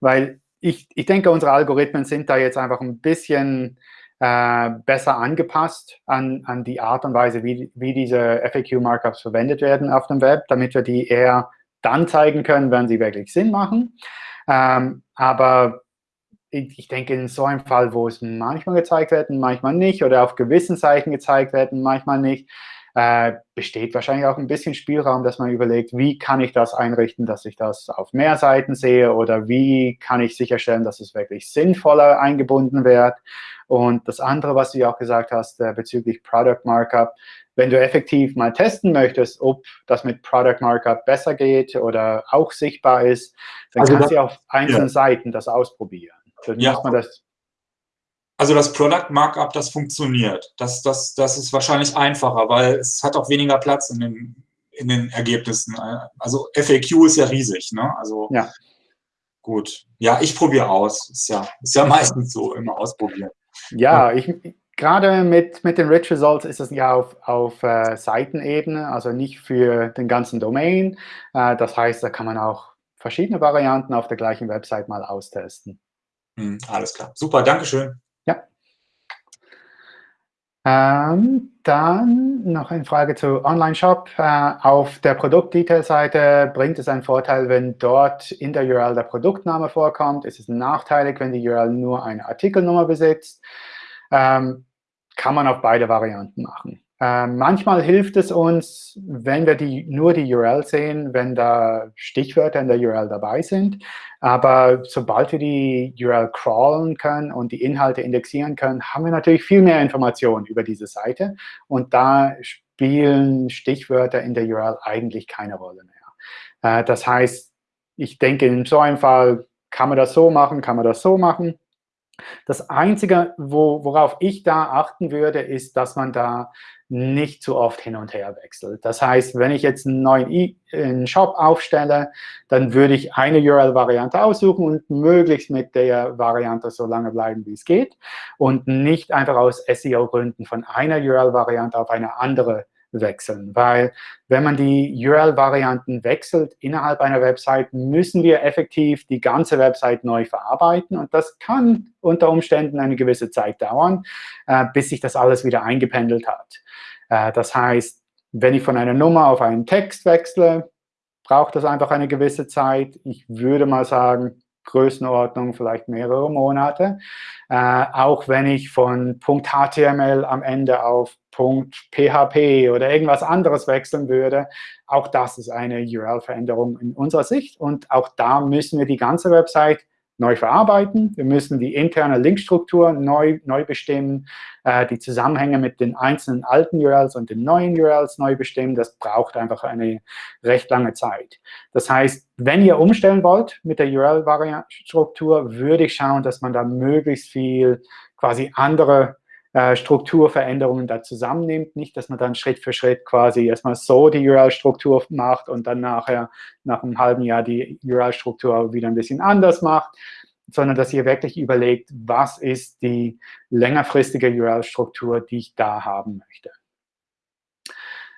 Weil ich, ich denke, unsere Algorithmen sind da jetzt einfach ein bisschen äh, besser angepasst an, an die Art und Weise, wie, wie diese FAQ-Markups verwendet werden auf dem Web, damit wir die eher dann zeigen können, wenn sie wirklich Sinn machen. Ähm, aber ich, denke, in so einem Fall, wo es manchmal gezeigt wird und manchmal nicht, oder auf gewissen Seiten gezeigt werden, manchmal nicht, äh, besteht wahrscheinlich auch ein bisschen Spielraum, dass man überlegt, wie kann ich das einrichten, dass ich das auf mehr Seiten sehe oder wie kann ich sicherstellen, dass es wirklich sinnvoller eingebunden wird. Und das andere, was du auch gesagt hast äh, bezüglich Product Markup, wenn du effektiv mal testen möchtest, ob das mit Product Markup besser geht oder auch sichtbar ist, dann also kannst du auf einzelnen ja. Seiten das ausprobieren. Dann ja. man das also das Product Markup, das funktioniert. Das, das, das ist wahrscheinlich einfacher, weil es hat auch weniger Platz in den, in den Ergebnissen. Also FAQ ist ja riesig, ne? Also ja. gut. Ja, ich probiere aus. Ist ja, ist ja meistens so, immer ausprobieren. Ja, ich, gerade mit, mit den Rich Results ist es ja auf, auf äh, Seitenebene, also nicht für den ganzen Domain. Äh, das heißt, da kann man auch verschiedene Varianten auf der gleichen Website mal austesten. Hm, alles klar. Super, Dankeschön. Ja. Ähm, dann noch eine Frage zu Online-Shop. Äh, auf der Produktdetail-Seite bringt es einen Vorteil, wenn dort in der URL der Produktname vorkommt. Ist es nachteilig, wenn die URL nur eine Artikelnummer besitzt? Ähm, kann man auf beide Varianten machen. Ähm, manchmal hilft es uns, wenn wir die, nur die URL sehen, wenn da Stichwörter in der URL dabei sind. Aber sobald wir die URL crawlen können und die Inhalte indexieren können, haben wir natürlich viel mehr Informationen über diese Seite. Und da spielen Stichwörter in der URL eigentlich keine Rolle mehr. Äh, das heißt, ich denke, in so einem Fall kann man das so machen, kann man das so machen. Das Einzige, wo, worauf ich da achten würde, ist, dass man da nicht zu oft hin und her wechselt. Das heißt, wenn ich jetzt einen neuen e einen Shop aufstelle, dann würde ich eine URL-Variante aussuchen und möglichst mit der Variante so lange bleiben, wie es geht und nicht einfach aus SEO-Gründen von einer URL-Variante auf eine andere wechseln. Weil wenn man die URL-Varianten wechselt innerhalb einer Website, müssen wir effektiv die ganze Website neu verarbeiten. Und das kann unter Umständen eine gewisse Zeit dauern, äh, bis sich das alles wieder eingependelt hat. Äh, das heißt, wenn ich von einer Nummer auf einen Text wechsle, braucht das einfach eine gewisse Zeit. Ich würde mal sagen, Größenordnung vielleicht mehrere Monate. Äh, auch wenn ich von .html am Ende auf .php oder irgendwas anderes wechseln würde, auch das ist eine URL-Veränderung in unserer Sicht. Und auch da müssen wir die ganze Website neu verarbeiten. Wir müssen die interne Linkstruktur neu, neu bestimmen, äh, die Zusammenhänge mit den einzelnen alten URLs und den neuen URLs neu bestimmen. Das braucht einfach eine recht lange Zeit. Das heißt, wenn ihr umstellen wollt mit der URL-Struktur, würde ich schauen, dass man da möglichst viel quasi andere äh, Strukturveränderungen da zusammennimmt. Nicht, dass man dann Schritt für Schritt quasi erstmal so die URL-Struktur macht und dann nachher nach einem halben Jahr die URL-Struktur wieder ein bisschen anders macht, sondern dass ihr wirklich überlegt, was ist die längerfristige URL-Struktur, die ich da haben möchte.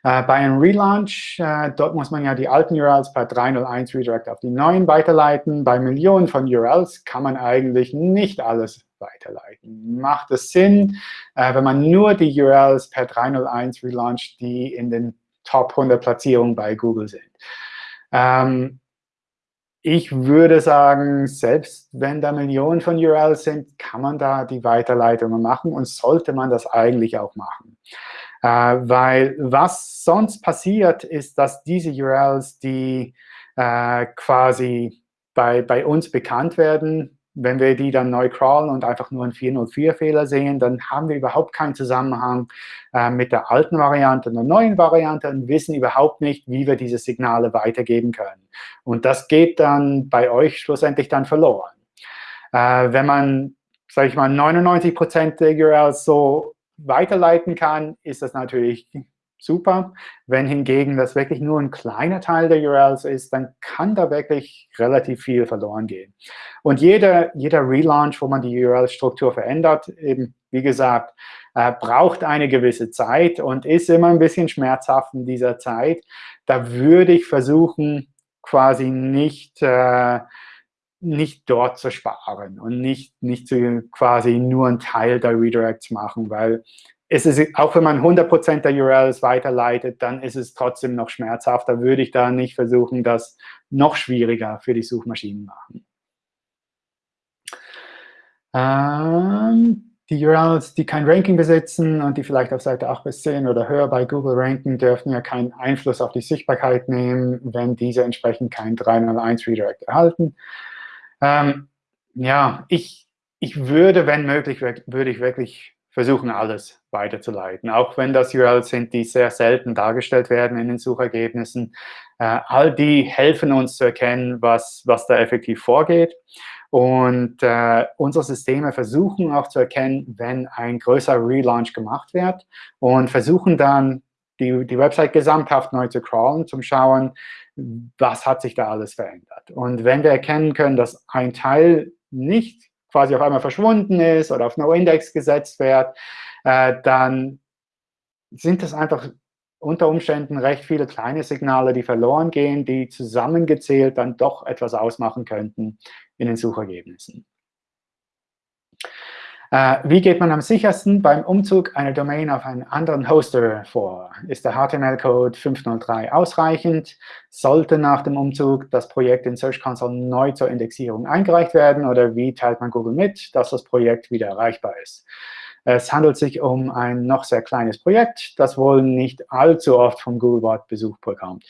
Äh, bei einem Relaunch, äh, dort muss man ja die alten URLs per 301 Redirect auf die neuen weiterleiten. Bei Millionen von URLs kann man eigentlich nicht alles weiterleiten. Macht es Sinn, äh, wenn man nur die URLs per 301 relauncht, die in den Top 100 Platzierungen bei Google sind? Ähm, ich würde sagen, selbst wenn da Millionen von URLs sind, kann man da die Weiterleitungen machen und sollte man das eigentlich auch machen. Äh, weil was sonst passiert, ist, dass diese URLs, die äh, quasi bei, bei uns bekannt werden, wenn wir die dann neu crawlen und einfach nur einen 404-Fehler sehen, dann haben wir überhaupt keinen Zusammenhang äh, mit der alten Variante und der neuen Variante und wissen überhaupt nicht, wie wir diese Signale weitergeben können. Und das geht dann bei euch schlussendlich dann verloren. Äh, wenn man, sage ich mal, 99% der URLs so weiterleiten kann, ist das natürlich super. Wenn hingegen das wirklich nur ein kleiner Teil der URLs ist, dann kann da wirklich relativ viel verloren gehen. Und jeder, jeder Relaunch, wo man die URL-Struktur verändert, eben wie gesagt, äh, braucht eine gewisse Zeit und ist immer ein bisschen schmerzhaft in dieser Zeit. Da würde ich versuchen, quasi nicht, äh, nicht dort zu sparen und nicht, nicht zu quasi nur einen Teil der Redirects machen, weil ist es, auch wenn man 100% der URLs weiterleitet, dann ist es trotzdem noch schmerzhaft. Da würde ich da nicht versuchen, das noch schwieriger für die Suchmaschinen machen. Ähm, die URLs, die kein Ranking besitzen und die vielleicht auf Seite 8 bis 10 oder höher bei Google ranken, dürfen ja keinen Einfluss auf die Sichtbarkeit nehmen, wenn diese entsprechend kein 301 Redirect erhalten. Ähm, ja, ich, ich würde, wenn möglich, würde ich wirklich versuchen, alles weiterzuleiten. Auch wenn das URLs sind, die sehr selten dargestellt werden in den Suchergebnissen. Äh, all die helfen uns zu erkennen, was, was da effektiv vorgeht. Und äh, unsere Systeme versuchen auch zu erkennen, wenn ein größerer Relaunch gemacht wird und versuchen dann, die, die Website gesamthaft neu zu crawlen, zum Schauen, was hat sich da alles verändert. Und wenn wir erkennen können, dass ein Teil nicht quasi auf einmal verschwunden ist oder auf No-Index gesetzt wird, äh, dann sind das einfach unter Umständen recht viele kleine Signale, die verloren gehen, die zusammengezählt dann doch etwas ausmachen könnten in den Suchergebnissen. Äh, wie geht man am sichersten beim Umzug einer Domain auf einen anderen Hoster vor? Ist der HTML-Code 503 ausreichend? Sollte nach dem Umzug das Projekt in Search Console neu zur Indexierung eingereicht werden? Oder wie teilt man Google mit, dass das Projekt wieder erreichbar ist? Es handelt sich um ein noch sehr kleines Projekt, das wohl nicht allzu oft vom Googlebot Besuch bekommt.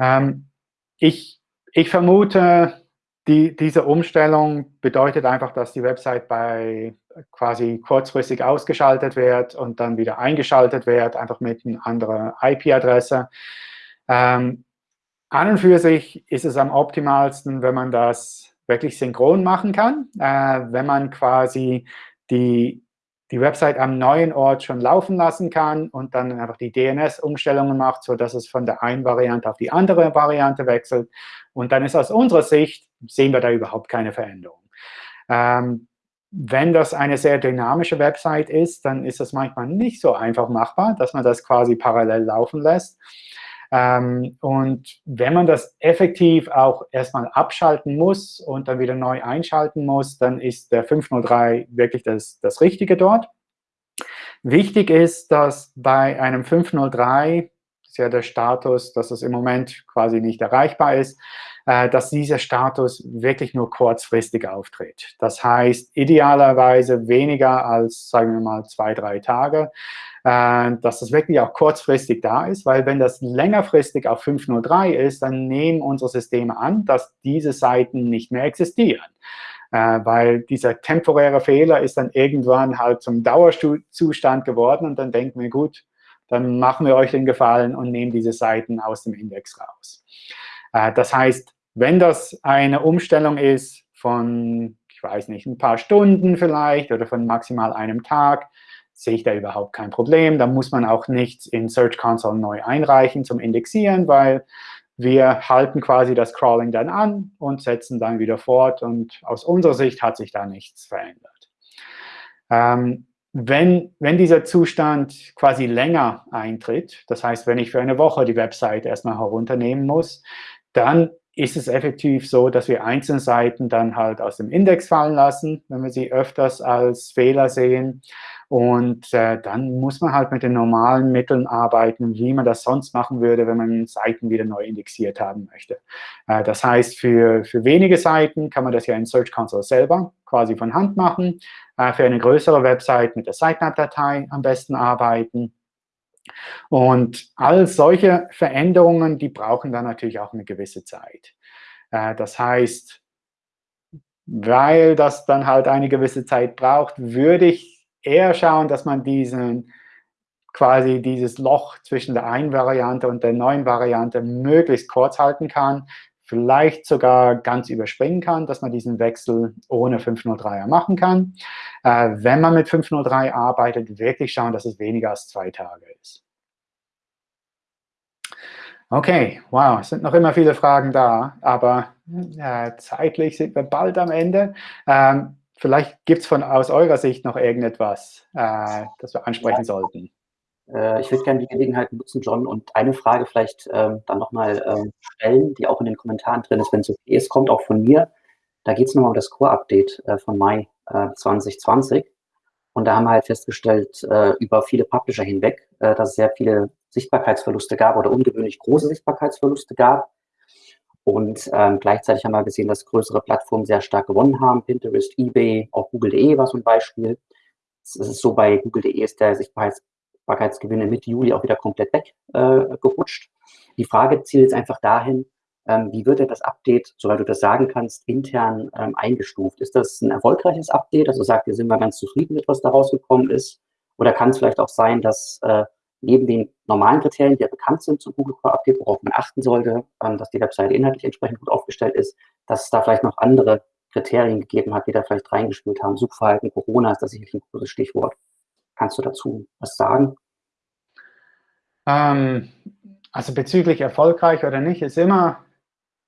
Ähm, ich, ich vermute, die, diese Umstellung bedeutet einfach, dass die Website bei quasi kurzfristig ausgeschaltet wird und dann wieder eingeschaltet wird, einfach mit einer anderen IP-Adresse. Ähm, an und für sich ist es am optimalsten, wenn man das wirklich synchron machen kann, äh, wenn man quasi die die Website am neuen Ort schon laufen lassen kann und dann einfach die DNS-Umstellungen macht, sodass es von der einen Variante auf die andere Variante wechselt. Und dann ist aus unserer Sicht, sehen wir da überhaupt keine Veränderung. Ähm, wenn das eine sehr dynamische Website ist, dann ist das manchmal nicht so einfach machbar, dass man das quasi parallel laufen lässt. Ähm, und wenn man das effektiv auch erstmal abschalten muss und dann wieder neu einschalten muss, dann ist der 503 wirklich das, das Richtige dort. Wichtig ist, dass bei einem 503, das ist ja der Status, dass es im Moment quasi nicht erreichbar ist, äh, dass dieser Status wirklich nur kurzfristig auftritt. Das heißt, idealerweise weniger als, sagen wir mal, zwei, drei Tage, äh, dass das wirklich auch kurzfristig da ist, weil wenn das längerfristig auf 503 ist, dann nehmen unsere Systeme an, dass diese Seiten nicht mehr existieren. Äh, weil dieser temporäre Fehler ist dann irgendwann halt zum Dauerzustand geworden und dann denken wir, gut, dann machen wir euch den Gefallen und nehmen diese Seiten aus dem Index raus. Äh, das heißt, wenn das eine Umstellung ist von, ich weiß nicht, ein paar Stunden vielleicht oder von maximal einem Tag, sehe ich da überhaupt kein Problem. Da muss man auch nichts in Search Console neu einreichen zum Indexieren, weil wir halten quasi das Crawling dann an und setzen dann wieder fort. Und aus unserer Sicht hat sich da nichts verändert. Ähm, wenn, wenn dieser Zustand quasi länger eintritt, das heißt, wenn ich für eine Woche die Website erstmal herunternehmen muss, dann ist es effektiv so, dass wir einzelne Seiten dann halt aus dem Index fallen lassen, wenn wir sie öfters als Fehler sehen. Und äh, dann muss man halt mit den normalen Mitteln arbeiten, wie man das sonst machen würde, wenn man Seiten wieder neu indexiert haben möchte. Äh, das heißt, für, für wenige Seiten kann man das ja in Search Console selber quasi von Hand machen. Äh, für eine größere Website mit der Sitemap-Datei am besten arbeiten. Und all solche Veränderungen, die brauchen dann natürlich auch eine gewisse Zeit. Äh, das heißt, weil das dann halt eine gewisse Zeit braucht, würde ich eher schauen, dass man diesen quasi dieses Loch zwischen der einen Variante und der neuen Variante möglichst kurz halten kann, vielleicht sogar ganz überspringen kann, dass man diesen Wechsel ohne 503er machen kann. Äh, wenn man mit 503 arbeitet, wirklich schauen, dass es weniger als zwei Tage ist. Okay, wow, es sind noch immer viele Fragen da, aber äh, zeitlich sind wir bald am Ende. Ähm, vielleicht gibt es von aus eurer Sicht noch irgendetwas, äh, das wir ansprechen ja. sollten. Äh, ich würde gerne die Gelegenheit nutzen, John, und eine Frage vielleicht ähm, dann nochmal ähm, stellen, die auch in den Kommentaren drin ist, wenn es okay ist, kommt auch von mir. Da geht es nochmal um das Core-Update äh, von Mai 2020. Äh, und da haben wir halt festgestellt, äh, über viele Publisher hinweg, äh, dass es sehr viele Sichtbarkeitsverluste gab oder ungewöhnlich große Sichtbarkeitsverluste gab. Und ähm, gleichzeitig haben wir gesehen, dass größere Plattformen sehr stark gewonnen haben. Pinterest, eBay, auch Google.de war so ein Beispiel. es ist so, bei Google.de ist der Sichtbarkeitsgewinne Mitte Juli auch wieder komplett weggerutscht. Äh, die Frage zielt jetzt einfach dahin, ähm, wie wird denn das Update, soweit du das sagen kannst, intern ähm, eingestuft? Ist das ein erfolgreiches Update? Also sagt ihr, sind wir ganz zufrieden mit, was da rausgekommen ist? Oder kann es vielleicht auch sein, dass äh, neben den normalen Kriterien, die ja bekannt sind zum Google Core Update, worauf man achten sollte, ähm, dass die Webseite inhaltlich entsprechend gut aufgestellt ist, dass es da vielleicht noch andere Kriterien gegeben hat, die da vielleicht reingespielt haben. Suchverhalten, Corona ist das sicherlich ein großes Stichwort. Kannst du dazu was sagen? Ähm, also bezüglich erfolgreich oder nicht, ist immer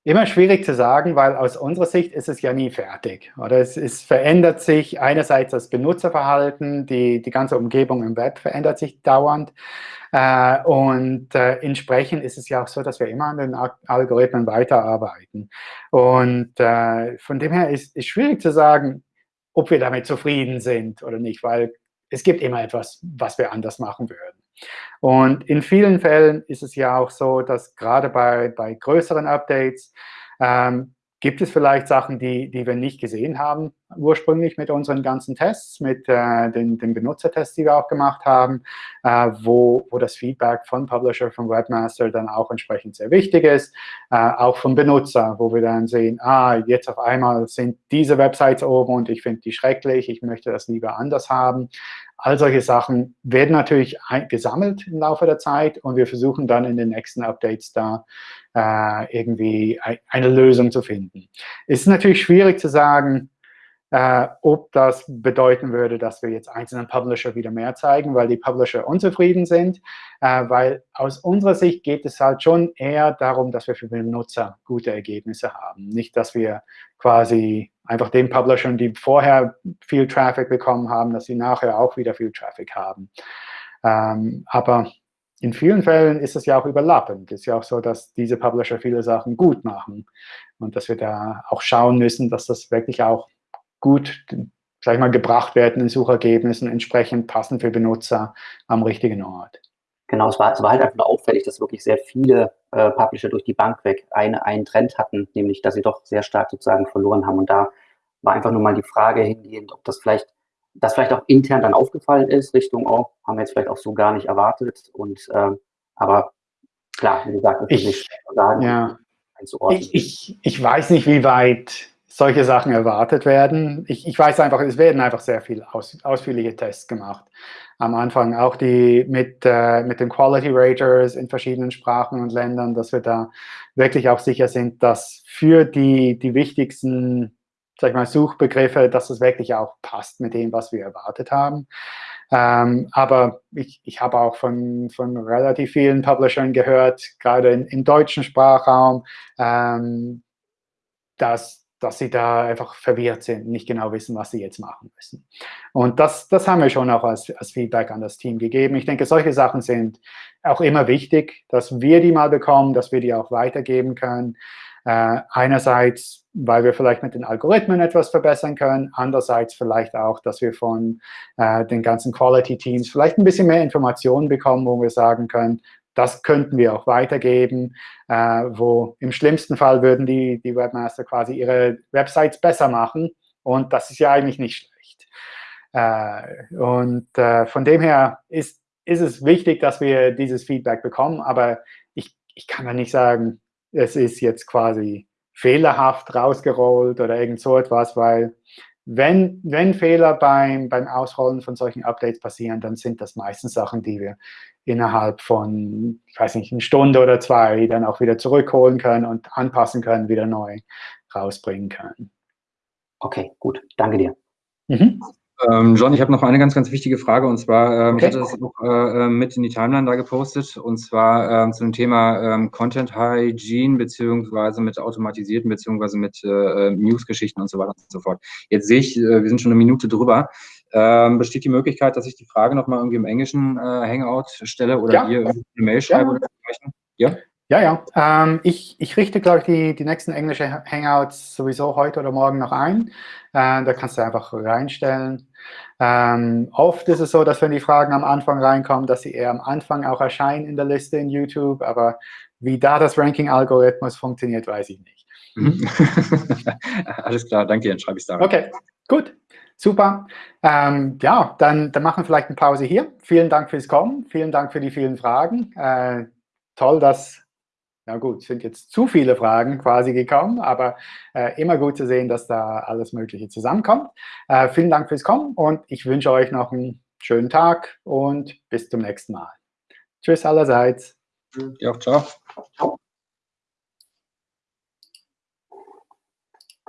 Immer schwierig zu sagen, weil aus unserer Sicht ist es ja nie fertig. Oder es, es, verändert sich einerseits das Benutzerverhalten, die, die ganze Umgebung im Web verändert sich dauernd. Äh, und äh, entsprechend ist es ja auch so, dass wir immer an den Algorithmen weiterarbeiten. Und äh, von dem her ist es schwierig zu sagen, ob wir damit zufrieden sind oder nicht, weil es gibt immer etwas, was wir anders machen würden. Und in vielen Fällen ist es ja auch so, dass gerade bei, bei größeren Updates ähm, gibt es vielleicht Sachen, die, die wir nicht gesehen haben ursprünglich mit unseren ganzen Tests, mit äh, den, den Benutzertests, die wir auch gemacht haben, äh, wo, wo das Feedback von Publisher, von Webmaster dann auch entsprechend sehr wichtig ist, äh, auch vom Benutzer, wo wir dann sehen, ah, jetzt auf einmal sind diese Websites oben und ich finde die schrecklich, ich möchte das lieber anders haben. All solche Sachen werden natürlich gesammelt im Laufe der Zeit und wir versuchen dann in den nächsten Updates da äh, irgendwie eine Lösung zu finden. Es ist natürlich schwierig zu sagen, äh, ob das bedeuten würde, dass wir jetzt einzelnen Publisher wieder mehr zeigen, weil die Publisher unzufrieden sind. Äh, weil aus unserer Sicht geht es halt schon eher darum, dass wir für den Nutzer gute Ergebnisse haben. Nicht, dass wir quasi einfach den Publishern, die vorher viel Traffic bekommen haben, dass sie nachher auch wieder viel Traffic haben. Ähm, aber in vielen Fällen ist es ja auch überlappend. Es ist ja auch so, dass diese Publisher viele Sachen gut machen und dass wir da auch schauen müssen, dass das wirklich auch gut, sag ich mal, gebracht werden in Suchergebnissen, entsprechend passend für Benutzer am richtigen Ort. Genau, es war, es war halt einfach auffällig, dass wirklich sehr viele äh, Publisher durch die Bank weg eine, einen Trend hatten, nämlich, dass sie doch sehr stark sozusagen verloren haben. Und da war einfach nur mal die Frage hingehend, ob das vielleicht, das vielleicht auch intern dann aufgefallen ist, Richtung, oh, haben wir jetzt vielleicht auch so gar nicht erwartet. Und äh, aber klar, wie gesagt, ich, nicht sagen, ja. Ich, ich, ich weiß nicht, wie weit solche Sachen erwartet werden. Ich, ich weiß einfach, es werden einfach sehr viel aus, ausführliche Tests gemacht. Am Anfang auch die mit, äh, mit den Quality Raters in verschiedenen Sprachen und Ländern, dass wir da wirklich auch sicher sind, dass für die, die wichtigsten sag ich mal, Suchbegriffe, dass es wirklich auch passt mit dem, was wir erwartet haben. Ähm, aber ich, ich habe auch von, von relativ vielen Publishern gehört, gerade im deutschen Sprachraum, ähm, dass dass sie da einfach verwirrt sind, nicht genau wissen, was sie jetzt machen müssen. Und das, das haben wir schon auch als, als Feedback an das Team gegeben. Ich denke, solche Sachen sind auch immer wichtig, dass wir die mal bekommen, dass wir die auch weitergeben können. Äh, einerseits, weil wir vielleicht mit den Algorithmen etwas verbessern können, andererseits vielleicht auch, dass wir von äh, den ganzen Quality-Teams vielleicht ein bisschen mehr Informationen bekommen, wo wir sagen können, das könnten wir auch weitergeben, äh, wo im schlimmsten Fall würden die, die Webmaster quasi ihre Websites besser machen. Und das ist ja eigentlich nicht schlecht. Äh, und äh, von dem her ist, ist es wichtig, dass wir dieses Feedback bekommen. Aber ich, ich kann da nicht sagen, es ist jetzt quasi fehlerhaft rausgerollt oder irgend so etwas, weil wenn, wenn Fehler beim, beim Ausrollen von solchen Updates passieren, dann sind das meistens Sachen, die wir innerhalb von, ich weiß nicht, eine Stunde oder zwei dann auch wieder zurückholen können und anpassen können, wieder neu rausbringen können. Okay, gut. Danke dir. Mhm. Ähm, John, ich habe noch eine ganz, ganz wichtige Frage und zwar, ähm, okay. ich hatte das auch äh, ähm, mit in die Timeline da gepostet und zwar ähm, zu dem Thema ähm, Content Hygiene beziehungsweise mit automatisierten beziehungsweise mit äh, äh, News-Geschichten und so weiter und so fort. Jetzt sehe ich, äh, wir sind schon eine Minute drüber. Ähm, besteht die Möglichkeit, dass ich die Frage nochmal irgendwie im englischen äh, Hangout stelle oder ja. hier eine Mail schreibe ja. oder dergleichen? Ja? Ja, ja. Ähm, ich, ich richte, glaube ich, die, die nächsten englische Hangouts sowieso heute oder morgen noch ein. Äh, da kannst du einfach reinstellen. Ähm, oft ist es so, dass wenn die Fragen am Anfang reinkommen, dass sie eher am Anfang auch erscheinen in der Liste in YouTube. Aber wie da das Ranking-Algorithmus funktioniert, weiß ich nicht. Mhm. Alles klar, danke, dann schreibe ich es da. Okay, gut. Super. Ähm, ja, dann, dann machen wir vielleicht eine Pause hier. Vielen Dank fürs Kommen. Vielen Dank für die vielen Fragen. Äh, toll, dass, ja gut, sind jetzt zu viele Fragen quasi gekommen, aber äh, immer gut zu sehen, dass da alles Mögliche zusammenkommt. Äh, vielen Dank fürs Kommen und ich wünsche euch noch einen schönen Tag und bis zum nächsten Mal. Tschüss allerseits. Ja, ciao. ciao.